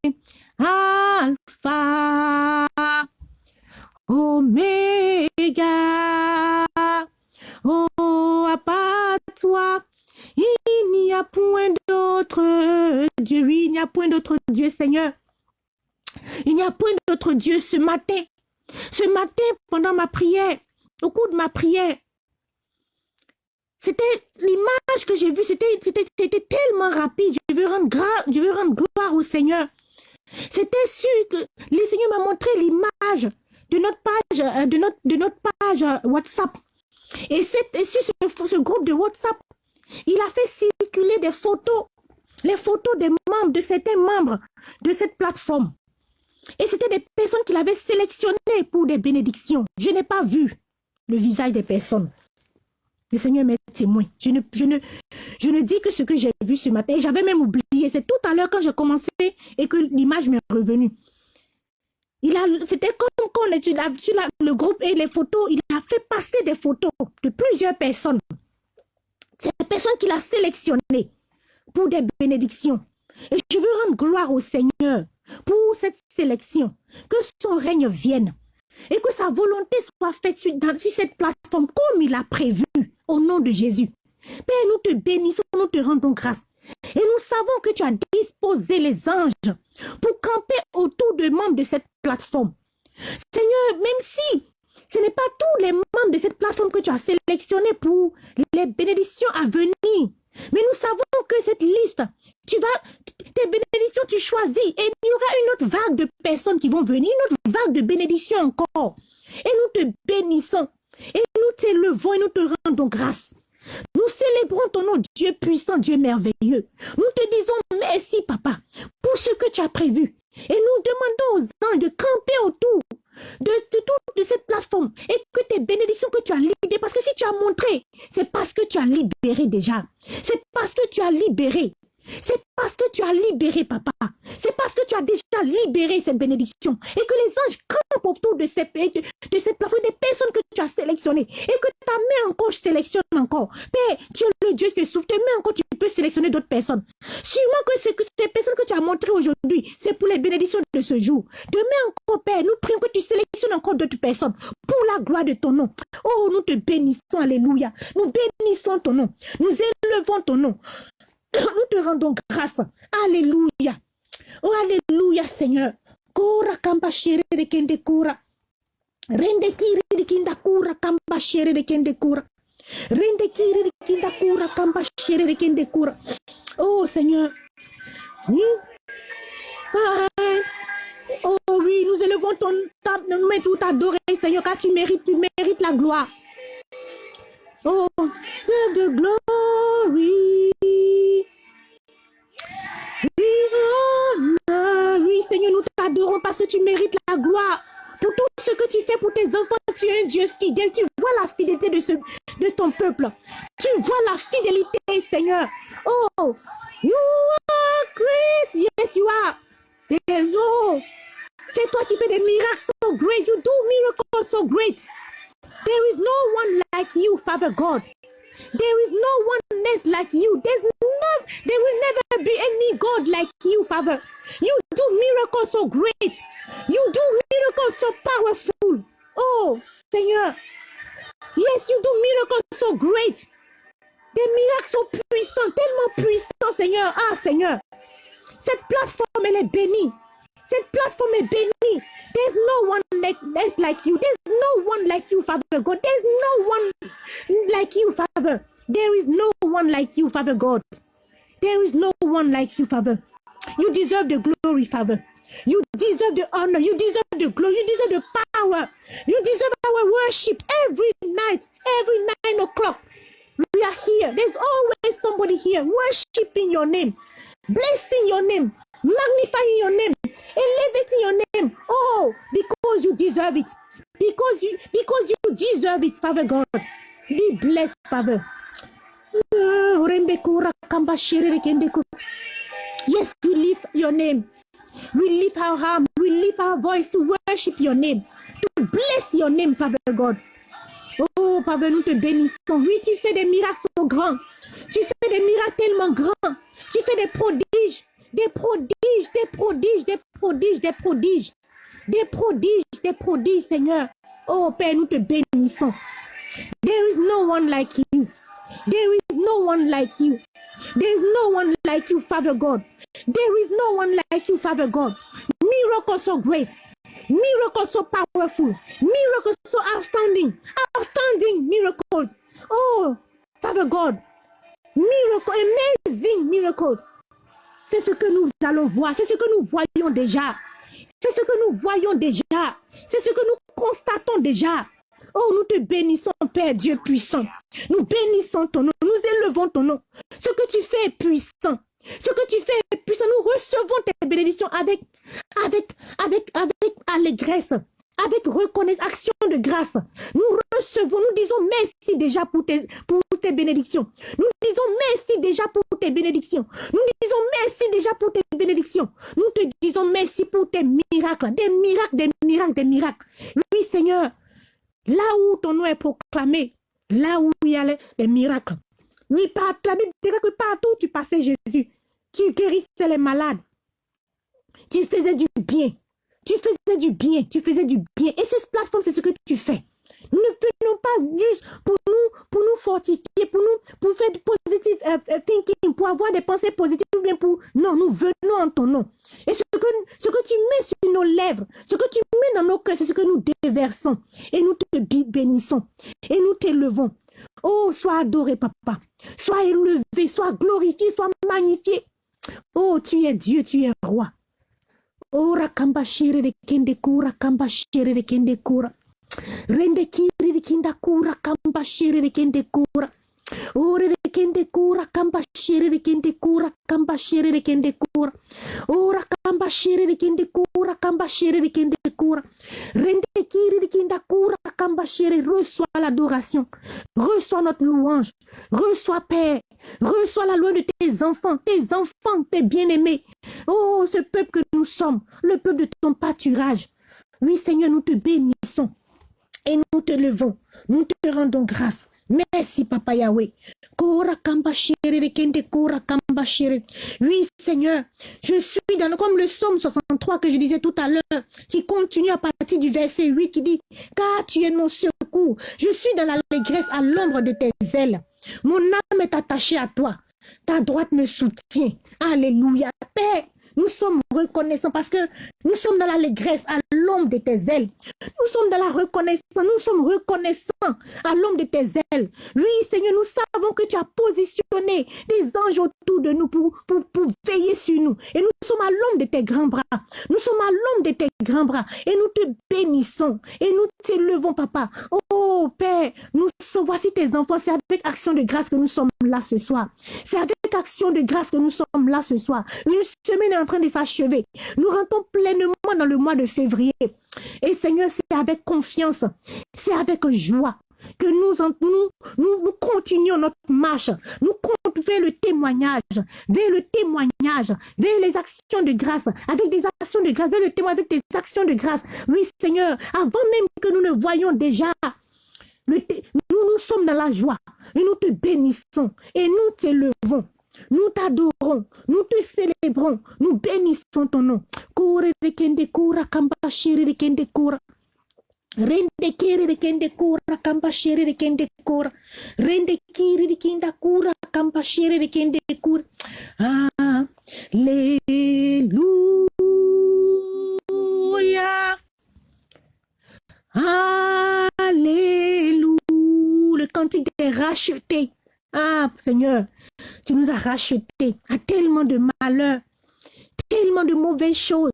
Oméga. Oh, à part toi, il n'y a point d'autre Dieu. Oui, il n'y a point d'autre Dieu, Seigneur. Il n'y a point d'autre Dieu ce matin. Ce matin, pendant ma prière, au cours de ma prière, c'était l'image que j'ai vue, c'était tellement rapide. Je veux rendre je veux rendre gloire au Seigneur. C'était sûr que le Seigneur m'a montré l'image de notre page, euh, de notre, de euh, WhatsApp. Et, sur ce, ce groupe de WhatsApp, il a fait circuler des photos, les photos des membres, de certains membres de cette plateforme. Et c'était des personnes qu'il avait sélectionnées pour des bénédictions. Je n'ai pas vu le visage des personnes. Le Seigneur m'est témoin. Je ne, je, ne, je ne dis que ce que j'ai vu ce matin. Et j'avais même oublié. C'est tout à l'heure quand j'ai commencé et que l'image m'est revenue. C'était comme quand le groupe et les photos, il a fait passer des photos de plusieurs personnes. C'est des personnes qu'il a sélectionnées pour des bénédictions. Et je veux rendre gloire au Seigneur pour cette sélection. Que son règne vienne et que sa volonté soit faite sur cette plateforme comme il a prévu au nom de Jésus. Père, nous te bénissons, nous te rendons grâce. Et nous savons que tu as disposé les anges pour camper autour des membres de cette plateforme. Seigneur, même si ce n'est pas tous les membres de cette plateforme que tu as sélectionnés pour les bénédictions à venir, mais nous savons que cette liste, tu vas, tes bénédictions, tu choisis et il y aura une autre vague de personnes qui vont venir, une autre vague de bénédictions encore. Et nous te bénissons et nous t'élevons et nous te rendons grâce. Nous célébrons ton nom, Dieu puissant, Dieu merveilleux. Nous te disons merci, Papa, pour ce que tu as prévu. Et nous demandons aux anges de camper autour de, de, de cette plateforme et que tes bénédictions que tu as libérées, parce que si tu as montré, c'est parce que tu as libéré déjà. C'est parce que tu as libéré. C'est parce que tu as libéré, papa. C'est parce que tu as déjà libéré cette bénédiction. Et que les anges campent autour de, ces, de, cette plateforme, des personnes que tu as sélectionnées. Et que ta main encore sélectionne encore. Père, tu es le Dieu qui sous tes mains encore, tu peux sélectionner d'autres personnes. Sûrement que, que ces personnes que tu as montrées aujourd'hui, c'est pour les bénédictions de ce jour. Demain encore, Père, nous prions que tu sélectionnes encore d'autres personnes pour la gloire de ton nom. Oh, nous te bénissons, Alléluia. Nous bénissons ton nom. Nous élevons ton nom. Nous te rendons grâce. Alléluia. Oh, Alléluia, Seigneur. Kora kamba shere de kende kura. Rende kiri de kinda kura kamba shere de kende kura. Rende kiri de kinda kura kamba shere de kende kura. Oh, Seigneur. Hmm? Oh oui, nous élevons ton table, nous mettons tout adorer, Seigneur, car tu mérites, tu mérites la gloire. Oh, c'est de glory. Parce que tu mérites la gloire. Pour tout ce que tu fais pour tes enfants, tu es un Dieu fidèle. Tu vois la fidélité de, ce, de ton peuple. Tu vois la fidélité, Seigneur. Oh, you are great. Yes, you are. Oh, c'est toi qui fais des miracles so great. You do miracles so great. There is no one like you, Father God. There is no one like you. There's no, there will never be any God like you, Father. You do miracles so great. You do miracles so powerful. Oh, Seigneur. Yes, you do miracles so great. Des miracles so puissants, tellement puissants, Seigneur. Ah, Seigneur. Cette plateforme, elle est bénie. Cette plateforme est bénie. There's no one like, that's like you. There's no one like you, Father God. There's no one like you, Father. There is no one like you, Father God. There is no one like you, Father. You deserve the glory, Father. You deserve the honor. You deserve the glory. You deserve the power. You deserve our worship every night, every nine o'clock. We are here. There's always somebody here worshiping your name, blessing your name, magnifying your name, elevating your name. Oh, because you deserve it. Because you because you deserve it, Father God. Be blessed, Father. Ah, yes, we lift your name. We lift our arm. We lift our voice to worship your name. To bless your name, Father God. Oh, Papa, nous te bénissons. Oui, tu fais des miracles grands. Tu fais des miracles tellement grands. Tu fais des prodiges, des prodiges, des prodiges, des prodiges, des prodiges. Des prodiges, des prodiges, Seigneur. Oh, Père, nous te bénissons. There is no one like you. There is no one like you. There is no one like you, Father God. There is no one like you, Father God. Miracles so great. Miracles so powerful. Miracles so outstanding. Outstanding miracles. Oh, Father God. Miracle, amazing miracle. C'est ce que nous allons voir. C'est ce que nous voyons déjà. C'est ce que nous voyons déjà. C'est ce que nous constatons déjà. Oh, nous te bénissons, Père Dieu puissant. Nous bénissons ton nom. Nous élevons ton nom. Ce que tu fais est puissant. Ce que tu fais est puissant. Nous recevons tes bénédictions avec, avec, avec, avec allégresse, avec reconnaissance, action de grâce. Nous recevons, nous disons merci déjà pour tes, pour tes bénédictions. Nous disons merci déjà pour tes bénédictions. Nous disons merci déjà pour tes bénédictions. Nous te disons merci pour tes miracles, des miracles, des miracles, des miracles. Oui, Seigneur, là où ton nom est proclamé, là où il y a les, miracles. Oui, par, la Bible que partout où tu passais Jésus, tu guérissais les malades. Tu faisais du bien. Tu faisais du bien. Tu faisais du bien. Et cette plateforme, c'est ce que tu fais. Nous ne pouvons pas juste pour nous, pour nous fortifier, pour nous, pour faire du positive euh, euh, thinking, pour avoir des pensées positives, pour... Non, nous venons en ton nom. Et ce que, ce que tu mets sur nos lèvres, ce que tu mets dans nos cœurs, c'est ce que nous déversons. Et nous te bénissons. Et nous t'élevons. Oh, sois adoré, papa. Sois élevé, sois glorifié, sois magnifié. Oh, tu es Dieu, tu es roi. Oh, rakamba de kende kura, kamba de kende. Rende kiri de kinda kura, kamba shire de kende kura. Ore de kende kura, kamba shire de kende kura, kamba shire de kende kura. Ora kamba shire de kende kura, kamba shire de kende kura. Rende kiri de kinda kura, kamba shire. Reçois l'adoration. Reçois notre louange. Reçois Père. Reçois la loi de tes enfants, tes enfants, tes bien-aimés. Oh, ce peuple que nous sommes, le peuple de ton pâturage. Oui, Seigneur, nous te bénissons et nous te levons. Nous te rendons grâce. Merci, Papa Yahweh. Oui, Seigneur, je suis dans, comme le psaume 63 que je disais tout à l'heure, qui continue à partir du verset 8 qui dit, car tu es mon secours. Je suis dans l'allégresse à l'ombre de tes ailes. Mon âme est attachée à toi. Ta droite me soutient. Alléluia. Père, nous sommes reconnaissants parce que nous sommes dans l'allégresse à l'ombre de tes ailes. Nous sommes dans la reconnaissance. Nous sommes reconnaissants à l'ombre de tes ailes. Oui, Seigneur, nous savons que tu as positionné des anges autour de nous pour, pour, pour veiller sur nous. Et nous sommes à l'ombre de tes grands bras. Nous sommes à l'ombre de tes grands bras. Et nous te bénissons. Et nous t'élevons, papa. Oh, Père, nous sommes, voici tes enfants. C'est avec action de grâce que nous sommes là ce soir. C'est avec action de grâce que nous sommes là ce soir. Une semaine est en train de s'achever. Nous rentrons pleinement dans le mois de février. Et Seigneur, c'est avec confiance, c'est avec joie que nous, nous, continuons notre marche. Nous comptons vers le témoignage, vers le témoignage, vers les actions de grâce, avec des actions de grâce, vers le témoignage, avec des actions de grâce. Oui, Seigneur, avant même que nous ne voyions déjà, nous, nous sommes dans la joie et nous te bénissons et nous t'élevons. Nous t'adorons, nous te célébrons, nous bénissons ton nom. Kure de kende kura kamba shiri de kende kura. Rende kiri de kende kura kamba shiri de kende kura. Rende kiri de kenda kura kamba shiri de kende kura. Alléluia. Alléluia. Le cantique des rachetés. Ah, Seigneur, tu nous as rachetés à tellement de malheurs, tellement de mauvaises choses,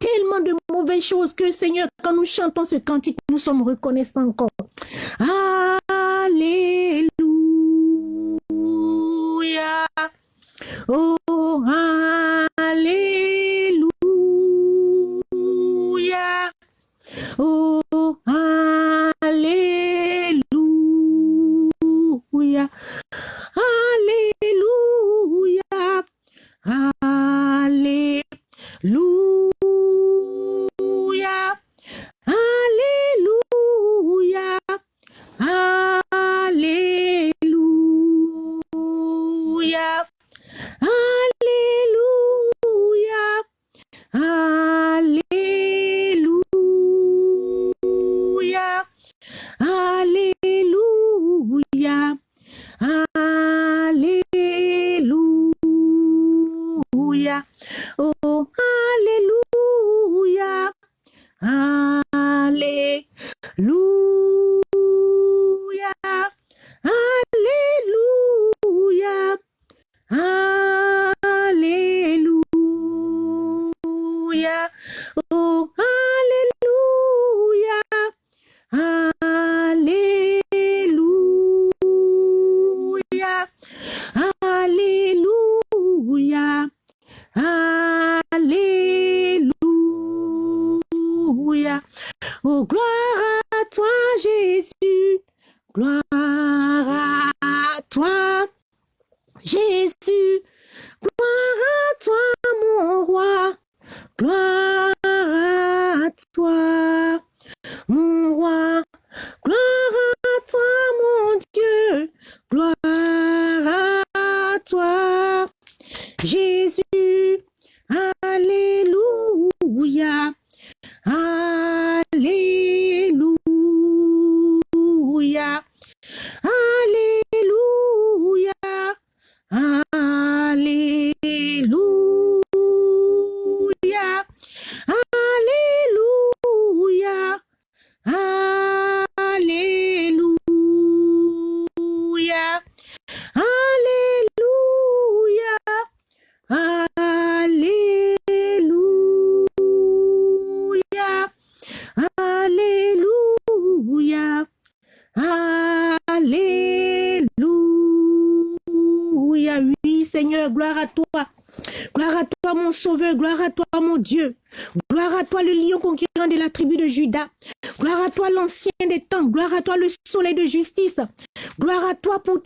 tellement de mauvaises choses que, Seigneur, quand nous chantons ce cantique, nous sommes reconnaissants encore. Alléluia. Oh, Alléluia. Oh, Alléluia.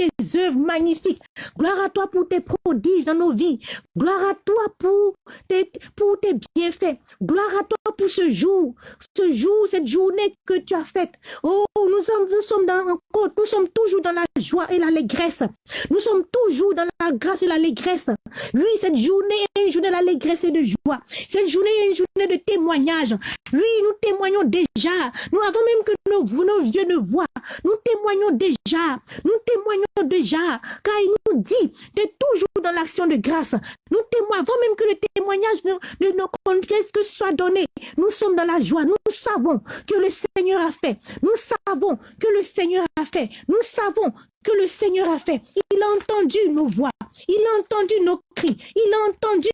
Tes œuvres magnifiques. Gloire à toi pour tes prodiges dans nos vies. Gloire à toi pour tes, pour tes bienfaits. Gloire à toi pour ce jour, ce jour, cette journée que tu as faite. Oh, nous sommes, nous sommes dans, nous sommes toujours dans la joie et l'allégresse. Nous sommes toujours dans la grâce et l'allégresse. Oui, cette journée est une journée d'allégresse et de joie. Cette journée est une journée de témoignage. Oui, nous témoignons déjà. Nous avons même que nos, nos yeux ne voient. Nous témoignons déjà. Nous témoignons déjà. Car il nous dit d'être toujours dans l'action de grâce. Nous témoignons avant même que le témoignage de, de nos confiances que soit donné. Nous sommes dans la joie. Nous savons que le Seigneur a fait. Nous savons que le Seigneur a fait. Nous savons que le Seigneur a fait. Il a entendu nos voix. Il a entendu nos cris. Il a entendu,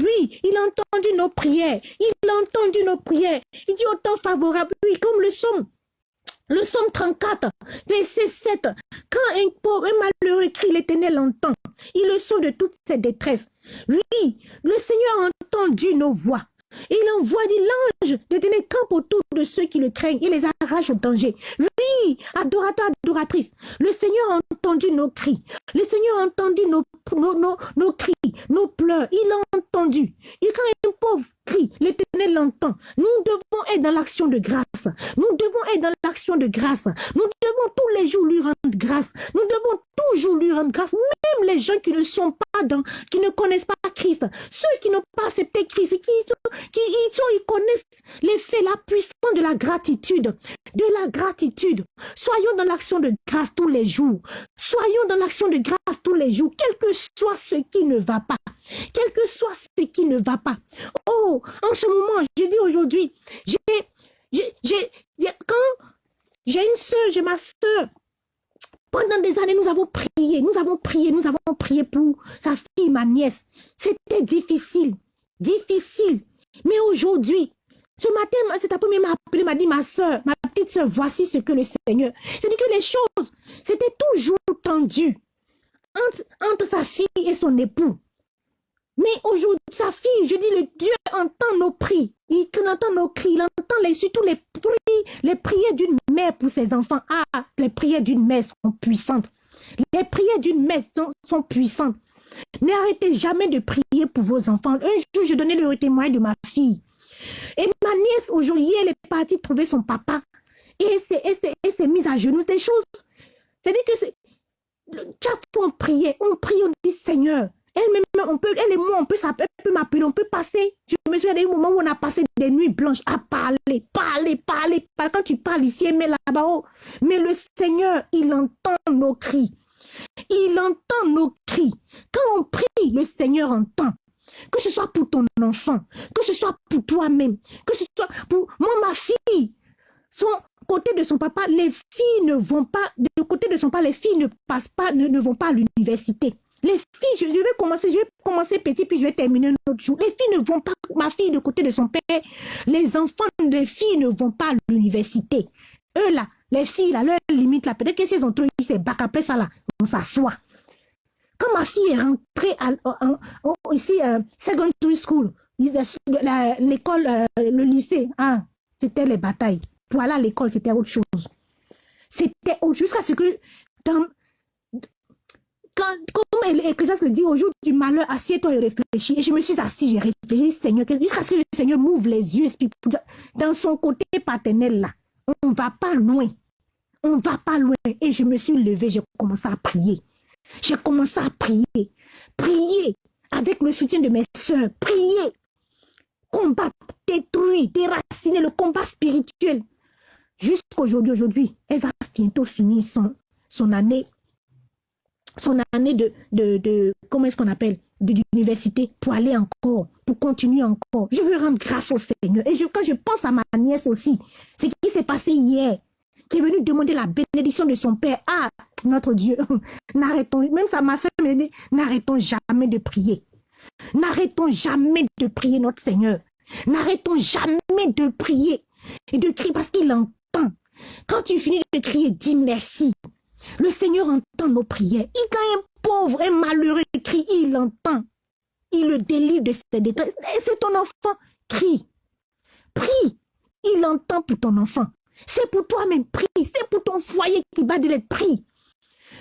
oui, il a entendu nos prières. Il a entendu nos prières. Il dit autant favorable, oui, comme le somme. Le somme 34, verset 7. Quand un pauvre, un malheureux crie, l'éternel entend. Il le sauve de toute ses détresses. Oui, le Seigneur a entendu nos voix. Il envoie dit l'ange de tenir camp autour de ceux qui le craignent et les arrache au danger. Oui, adorateur, adoratrice, le Seigneur a entendu nos cris. Le Seigneur a entendu nos, nos, nos, cris, nos pleurs. Il a entendu. Et quand un pauvre crie, l'éternel l'entend. Nous devons être dans l'action de grâce. Nous devons être dans l'action de grâce. Nous devons tous les jours lui rendre grâce. Nous devons toujours lui rendre grâce. Même les gens qui ne sont pas qui ne connaissent pas Christ, ceux qui n'ont pas accepté Christ, qui, qui ils, sont, ils connaissent l'effet, la puissance de la gratitude, de la gratitude. Soyons dans l'action de grâce tous les jours. Soyons dans l'action de grâce tous les jours, quel que soit ce qui ne va pas, quel que soit ce qui ne va pas. Oh, en ce moment, je dis aujourd'hui, j'ai, j'ai, quand j'ai une soeur, j'ai ma soeur, pendant des années, nous avons prié, nous avons prié, nous avons prié pour sa fille, ma nièce. C'était difficile, difficile. Mais aujourd'hui, ce matin, cet après-midi m'a appelé, m'a dit, ma soeur, ma petite soeur, voici ce que le Seigneur. C'est-à-dire que les choses, c'était toujours tendu entre, entre sa fille et son époux. Mais aujourd'hui, sa fille, je dis, le Dieu entend nos prix. Il entend nos cris, entend les, surtout les, prières d'une mère pour ses enfants. Ah, les prières d'une mère sont puissantes. Les prières d'une mère sont, puissantes. N'arrêtez jamais de prier pour vos enfants. Un jour, je donnais le témoignage de ma fille. Et ma nièce, aujourd'hui, elle est partie trouver son papa. Et elle s'est mise à genoux. Des choses. C'est-à-dire que. Chaque fois, on priait, on prie, on dit Seigneur, elle-même, on peut, elle et moi, on peut m'appeler, on peut passer. Je me souviens des moments où on a passé des nuits blanches à parler, parler, parler, parler. Quand tu parles ici, mais là-bas, oh. mais le Seigneur, il entend nos cris. Il entend nos cris. Quand on prie, le Seigneur entend. Que ce soit pour ton enfant, que ce soit pour toi-même, que ce soit pour moi, ma fille. Son côté de son papa, les filles ne vont pas, de côté de son papa, les filles ne passent pas, ne vont pas à l'université. Les filles, je, vais commencer, je vais commencer petit, puis je vais terminer un autre jour. Les filles ne vont pas, ma fille de côté de son père, les enfants des filles ne vont pas à l'université. Eux là, les filles là, leur limite là, peut-être que si elles ont trouvé ces bacs, après ça là, on s'assoit. Quand ma fille est rentrée ici, euh, secondary school, l'école, euh, le lycée, hein, c'était les batailles. Voilà, l'école, c'était autre chose. C'était jusqu'à ce que dans, comme l'Ecclésiaste le dit, au jour du malheur, assieds-toi et réfléchis. Et je me suis assis, j'ai réfléchi, Seigneur, jusqu'à ce que le Seigneur m'ouvre les yeux, dans son côté paternel là. On ne va pas loin. On ne va pas loin. Et je me suis levée, j'ai commencé à prier. J'ai commencé à prier. Prier avec le soutien de mes soeurs. Prier. Combattre, détruire, déraciner le combat spirituel. Jusqu'aujourd'hui, aujourd'hui, elle va bientôt finir son, son année son année de, de, de comment est-ce qu'on appelle, d'université pour aller encore, pour continuer encore. Je veux rendre grâce au Seigneur. Et je, quand je pense à ma nièce aussi, ce qui s'est passé hier, qui est venue demander la bénédiction de son père. Ah, notre Dieu, n'arrêtons, même sa ma soeur me dit, n'arrêtons jamais de prier. N'arrêtons jamais de prier notre Seigneur. N'arrêtons jamais de prier et de crier parce qu'il entend. Quand tu finis de crier, dis merci. Le Seigneur entend nos prières. Il, quand un pauvre, un malheureux crie, il entend. Il le délivre de ses détresse. C'est ton enfant. Crie. Prie. Il entend pour ton enfant. C'est pour toi-même. Prie. C'est pour ton foyer qui bat de l'être. Prie.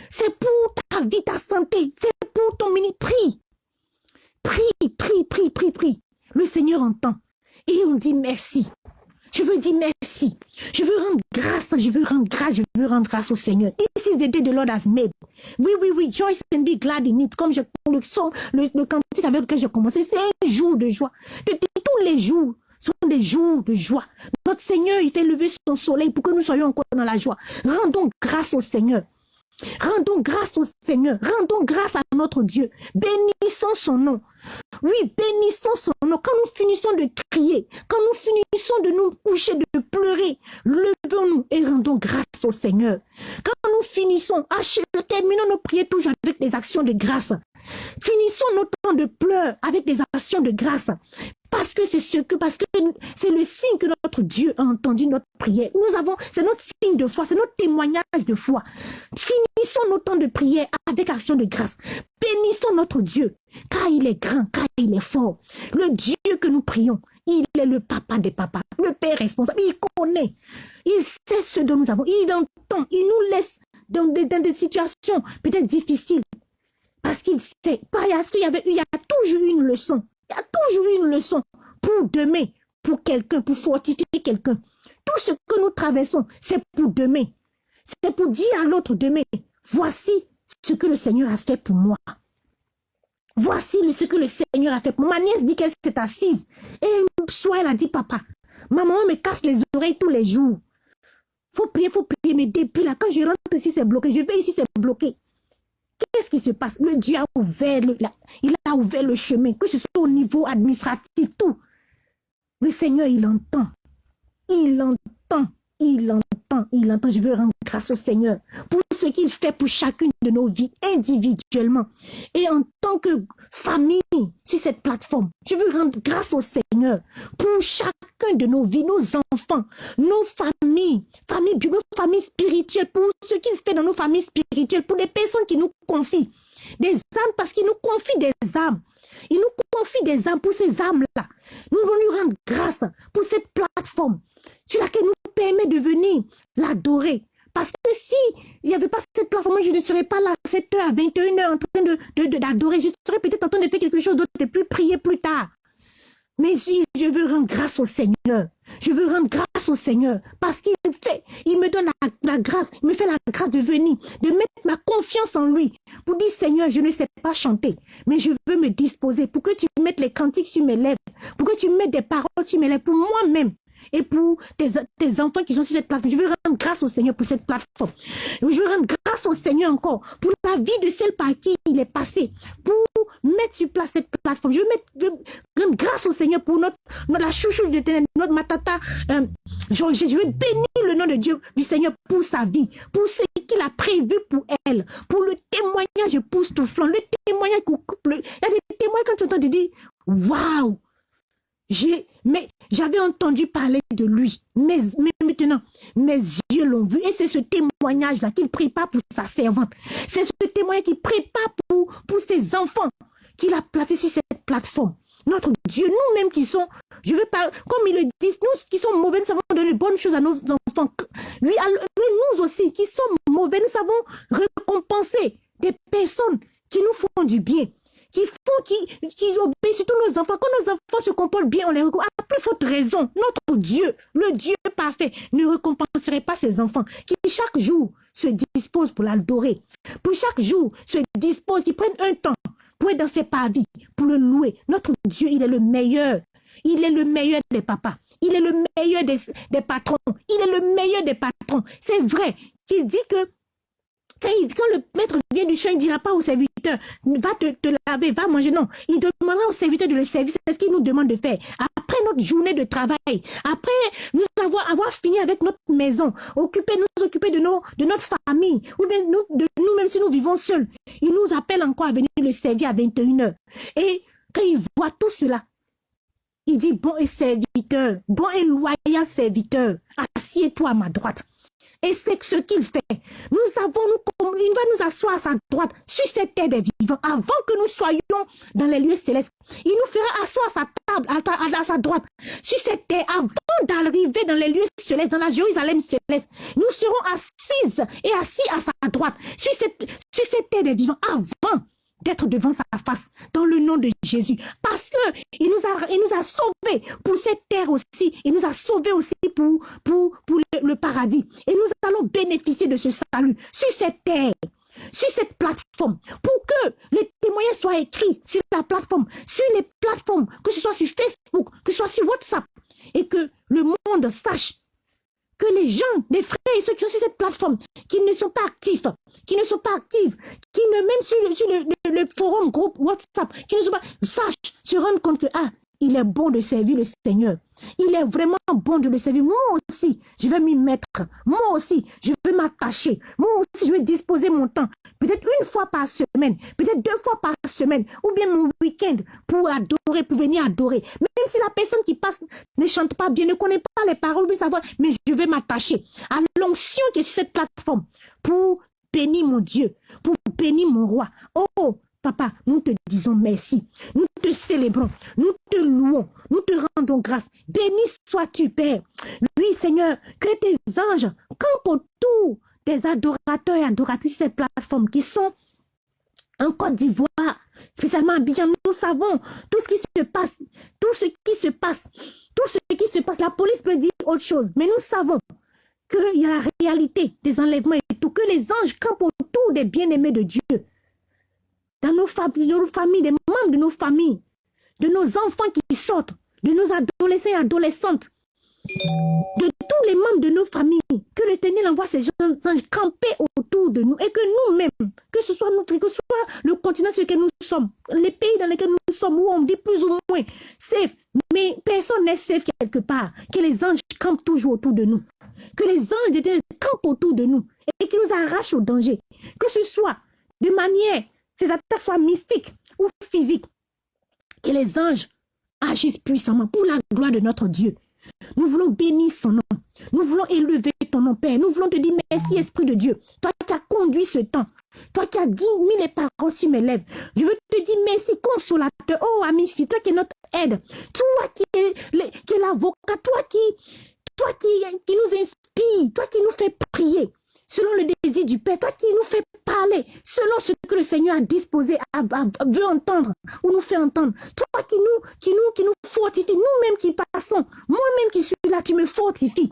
C'est pour ta vie, ta santé. C'est pour ton mini. Prie. Prie, prie, prie, prie, prie. Le Seigneur entend. Et on dit merci. Je veux dire merci. Je veux rendre grâce. Je veux rendre grâce. Je veux rendre grâce au Seigneur. This is the day the Lord has made. Oui, oui, oui. Joyce and be glad in it. Comme je, le son, le, le cantique avec lequel j'ai commencé, c'est un jour de joie. Tous les jours sont des jours de joie. Notre Seigneur, il fait lever son soleil pour que nous soyons encore dans la joie. Rendons grâce au Seigneur. Rendons grâce au Seigneur. Rendons grâce à notre Dieu. Bénissons son nom. Oui, bénissons son nom. Quand nous finissons de crier, quand nous finissons de nous coucher, de pleurer, levons-nous et rendons grâce au Seigneur. Quand nous finissons, terminons nos prières toujours avec des actions de grâce. Finissons notre temps de pleurs avec des actions de grâce. Parce que c'est ce que, parce que c'est le signe que notre Dieu a entendu notre prière. Nous avons, c'est notre signe de foi, c'est notre témoignage de foi. Finissons nos temps de prière avec action de grâce. Bénissons notre Dieu, car il est grand, car il est fort. Le Dieu que nous prions, il est le papa des papas, le père responsable. Il connaît, il sait ce dont nous avons, il entend, il nous laisse dans des, situations peut-être difficiles. Parce qu'il sait, parce qu'il y avait, il y a toujours une leçon. Il y a toujours une leçon pour demain, pour quelqu'un, pour fortifier quelqu'un. Tout ce que nous traversons, c'est pour demain. C'est pour dire à l'autre demain, voici ce que le Seigneur a fait pour moi. Voici ce que le Seigneur a fait. Ma nièce dit qu'elle s'est assise. Et soit elle a dit, papa, maman me casse les oreilles tous les jours. Faut prier, faut prier. Mais depuis là, quand je rentre ici, c'est bloqué. Je vais ici, c'est bloqué. Qu'est-ce qui se passe? Le Dieu a ouvert, le, il a ouvert le chemin, que ce soit au niveau administratif, tout. Le Seigneur, il entend. Il entend. Il entend, il entend. Je veux rendre grâce au Seigneur pour ce qu'il fait pour chacune de nos vies individuellement. Et en tant que famille sur cette plateforme, je veux rendre grâce au Seigneur pour de nos vies, nos enfants, nos familles, familles, nos familles spirituelles, pour ce qu'il fait dans nos familles spirituelles, pour les personnes qui nous confient des âmes, parce qu'il nous confie des âmes. Il nous confie des âmes pour ces âmes-là. Nous voulons lui rendre grâce pour cette plateforme sur laquelle nous permet de venir l'adorer. Parce que si il n'y avait pas cette plateforme, je ne serais pas là à 7h, à 21h en train de, d'adorer. je serais peut-être en train de faire quelque chose d'autre et plus prier plus tard. Mais je veux rendre grâce au Seigneur, je veux rendre grâce au Seigneur parce qu'il fait, il me donne la, grâce, il me fait la grâce de venir, de mettre ma confiance en lui pour dire Seigneur, je ne sais pas chanter, mais je veux me disposer pour que tu mettes les cantiques sur mes lèvres, pour que tu mettes des paroles sur mes lèvres pour moi-même et pour tes, enfants qui sont sur cette plateforme. Je veux rendre grâce au Seigneur pour cette plateforme. Je veux rendre grâce au Seigneur encore pour la vie de celle par qui il est passé, mettre sur place cette plateforme. Je veux, mettre, grâce au Seigneur pour notre, la chouchou de notre matata. Euh, je, veux bénir le nom de Dieu, du Seigneur pour sa vie, pour ce qu'il a prévu pour elle, pour le témoignage flanc, le témoignage couple. Il y a des témoignages quand tu entends de dire, waouh, mais j'avais entendu parler de lui. Mais, maintenant, mes yeux l'ont vu. Et c'est ce témoignage-là qu'il prépare pour sa servante. C'est ce témoignage qu'il prépare pour, pour ses enfants qu'il a placé sur cette plateforme. Notre Dieu, nous-mêmes qui sommes, je veux pas, comme ils le disent, nous qui sommes mauvais, nous savons donner de bonnes choses à nos enfants. Lui, nous aussi, qui sommes mauvais, nous savons récompenser des personnes qui nous font du bien qui font, qui, qui obéissent, surtout nos enfants. Quand nos enfants se comportent bien, on les récompense. À plus forte raison, notre Dieu, le Dieu parfait, ne récompenserait pas ses enfants qui chaque jour se disposent pour l'adorer. Pour chaque jour se disposent, qui prennent un temps dans ses pavis, pour le louer. Notre Dieu, il est le meilleur. Il est le meilleur des papas. Il est le meilleur des, patrons. Il est le meilleur des patrons. C'est vrai qu'il dit que quand, le maître vient du champ, il ne dira pas au serviteur, va te, laver, va manger. Non, il demandera au serviteur de le servir. C'est ce qu'il nous demande de faire. Après notre journée de travail, après nous avoir, fini avec notre maison, occuper, nous occuper de, nos, de notre famille, ou bien nous, de nous-mêmes si nous vivons seuls, il nous appelle encore à venir le servir à 21h. Et quand il voit tout cela, il dit, bon et serviteur, bon et loyal serviteur, assieds-toi à ma droite. Et c'est ce qu'il fait. Nous avons, nous, il va nous asseoir à sa droite, sur cette terre des vivants, avant que nous soyons dans les lieux célestes. Il nous fera asseoir à sa table, à, sa droite, sur cette terre, avant d'arriver dans les lieux célestes, dans la Jérusalem céleste. Nous serons assises et assis à sa droite, sur cette, sur cette terre des vivants, avant d'être devant sa face dans le nom de Jésus. Parce que il nous a, il nous a sauvés pour cette terre aussi. Il nous a sauvés aussi pour, pour, pour le, paradis. Et nous allons bénéficier de ce salut sur cette terre sur cette plateforme pour que les témoignages soient écrits sur la plateforme, sur les plateformes, que ce soit sur Facebook, que ce soit sur WhatsApp, et que le monde sache que les gens, les frères et ceux qui sont sur cette plateforme, qui ne sont pas actifs, qui ne sont pas actifs, qui ne, même sur le, forum, groupe WhatsApp, qui ne sont pas, sachent, se rendent compte que, ah, il est bon de servir le Seigneur. Il est vraiment bon de le servir. Moi aussi, je vais m'y mettre. Moi aussi, je vais m'attacher. Moi aussi, je vais disposer mon temps. Peut-être une fois par semaine, peut-être deux fois par semaine, ou bien mon week-end pour adorer, pour venir adorer. Même si la personne qui passe ne chante pas bien, ne connaît pas les paroles, mais savoir, mais je vais m'attacher à l'onction qui est sur cette plateforme pour bénir mon Dieu, pour bénir mon roi. Oh, Papa, nous te disons merci. Nous te célébrons. Nous te louons. Nous te rendons grâce. Béni sois-tu, Père. Oui, Seigneur, que tes anges campent autour des adorateurs et adoratrices de cette plateforme qui sont en Côte d'Ivoire, spécialement à Abidjan. Nous savons tout ce qui se passe. Tout ce qui se passe. Tout ce qui se passe. La police peut dire autre chose. Mais nous savons qu'il y a la réalité des enlèvements et tout. Que les anges campent autour des bien-aimés de Dieu. Dans nos familles, nos familles, des membres de nos familles, de nos enfants qui sortent, de nos adolescents et adolescentes, de tous les membres de nos familles, que l'Éternel envoie ces anges camper autour de nous et que nous-mêmes, que ce soit notre, que ce soit le continent sur lequel nous sommes, les pays dans lesquels nous sommes, où on dit plus ou moins safe, mais personne n'est safe quelque part, que les anges campent toujours autour de nous, que les anges d'Éternel campent autour de nous et qui nous arrachent au danger, que ce soit de manière, ces attaques soient mystiques ou physiques, que les anges agissent puissamment pour la gloire de notre Dieu. Nous voulons bénir son nom. Nous voulons élever ton nom, Père. Nous voulons te dire merci, Esprit de Dieu. Toi qui as conduit ce temps. Toi qui as mis les paroles sur mes lèvres. Je veux te dire merci, consolateur. Oh, ami, toi qui es notre aide. Toi qui es, l'avocat. Toi qui, toi qui, qui nous inspire. Toi qui nous fais prier selon le désir du Père, toi qui nous fais parler, selon ce que le Seigneur a disposé, veut entendre, ou nous fait entendre. Toi qui nous, qui nous, qui nous fortifie, nous-mêmes qui passons, moi-même qui suis là, tu me fortifies.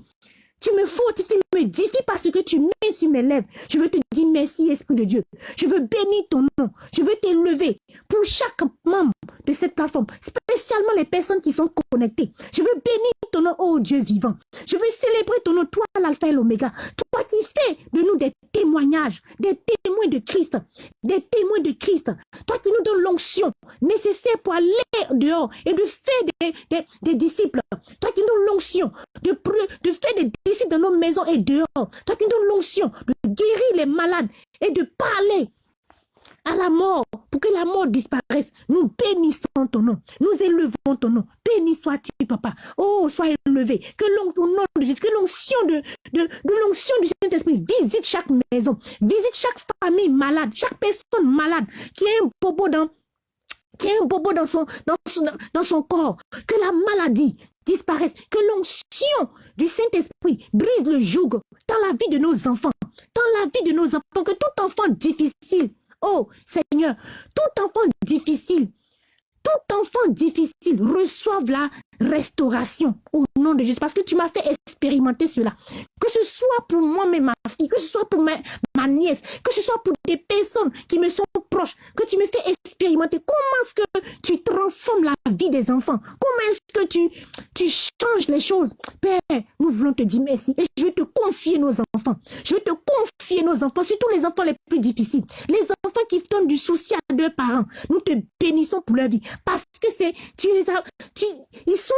Tu me fortifies, tu me édifies parce que tu mets sur mes lèvres. Je veux te dire merci, Esprit de Dieu. Je veux bénir ton nom. Je veux t'élever pour chaque membre de cette plateforme, spécialement les personnes qui sont connectées. Je veux bénir ton nom, oh Dieu vivant. Je veux célébrer ton nom, toi l'alpha et l'oméga. Toi qui fais de nous des témoignages, des témoins de Christ, des témoins de Christ. Toi qui nous donnes l'onction nécessaire pour aller dehors et de faire des, disciples. Toi qui nous donnes l'onction de, de faire des disciples dans nos maisons et dehors. Toi qui nous donnes l'onction de guérir les malades et de parler à la mort, pour que la mort disparaisse. Nous bénissons ton nom. Nous élevons ton nom. Béni sois-tu, papa. Oh, sois élevé. Que l'onction de de l'onction du Saint-Esprit visite chaque maison, visite chaque famille malade, chaque personne malade qui a un bobo dans qui a un bobo dans son, dans son, dans son corps, que la maladie disparaisse, que l'onction du Saint-Esprit brise le joug dans la vie de nos enfants, dans la vie de nos enfants, que tout enfant difficile Oh Seigneur, tout enfant difficile, tout enfant difficile reçoive la restauration au nom de Jésus. Parce que tu m'as fait expérimenter cela. Que ce soit pour moi-même, ma fille, que ce soit pour ma, nièce, que ce soit pour des personnes qui me sont proches, que tu me fais expérimenter. Comment est-ce que tu transformes la vie des enfants Comment est-ce que tu, tu changes les choses Père, nous voulons te dire merci. Et je vais te confier nos enfants. Je vais te confier nos enfants, surtout les enfants les plus difficiles. Les enfants qui donnent du souci à leurs parents. Nous te bénissons pour leur vie. Parce que c'est, tu les as, tu, ils sont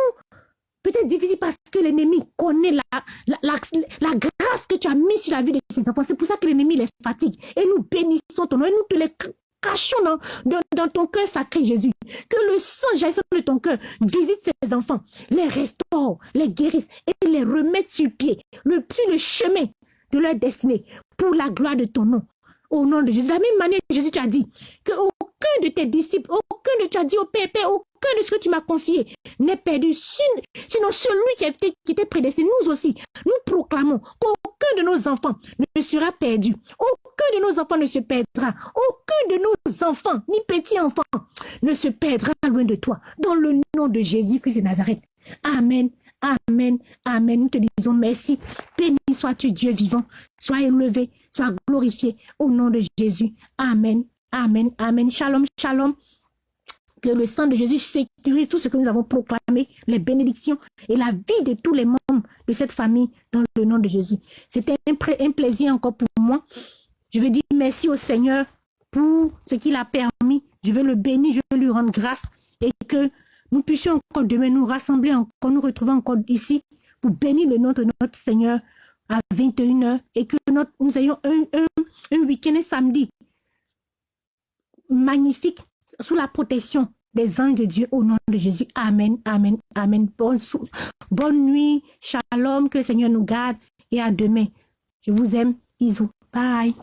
peut-être difficiles parce que l'ennemi connaît la, grâce que tu as mise sur la vie de ces enfants. C'est pour ça que l'ennemi les fatigue. Et nous bénissons ton nom et nous te les cachons dans, ton cœur sacré, Jésus. Que le sang jaillisse de ton cœur visite ces enfants, les restaure, les guérisse et les remette sur pied, le le chemin de leur destinée pour la gloire de ton nom. Au nom de Jésus. De la même manière, Jésus, tu dit que aucun de tes disciples, aucun de tu as dit au Père, aucun de ce que tu m'as confié n'est perdu. Sinon, celui qui, été, qui était prédestiné, nous aussi, nous proclamons qu'aucun de nos enfants ne sera perdu. Aucun de nos enfants ne se perdra. Aucun de nos enfants, ni petits enfants, ne se perdra loin de toi. Dans le nom de Jésus-Christ de Nazareth. Amen. Amen. Amen. Nous te disons merci. Béni sois-tu, Dieu vivant. Sois élevé, sois glorifié au nom de Jésus. Amen. Amen. Amen. Shalom, shalom. Que le sang de Jésus sécurise tout ce que nous avons proclamé, les bénédictions et la vie de tous les membres de cette famille dans le nom de Jésus. C'était un, un plaisir encore pour moi. Je veux dire merci au Seigneur pour ce qu'il a permis. Je veux le bénir, je veux lui rendre grâce et que nous puissions encore demain nous rassembler, encore nous retrouver encore ici pour bénir le nom de notre Seigneur à 21h et que nous ayons un, un, week-end samedi magnifique sous la protection des anges de Dieu au nom de Jésus. Amen, amen, amen. Bonne, bonne nuit, shalom, que le Seigneur nous garde et à demain. Je vous aime. Bisous. Bye.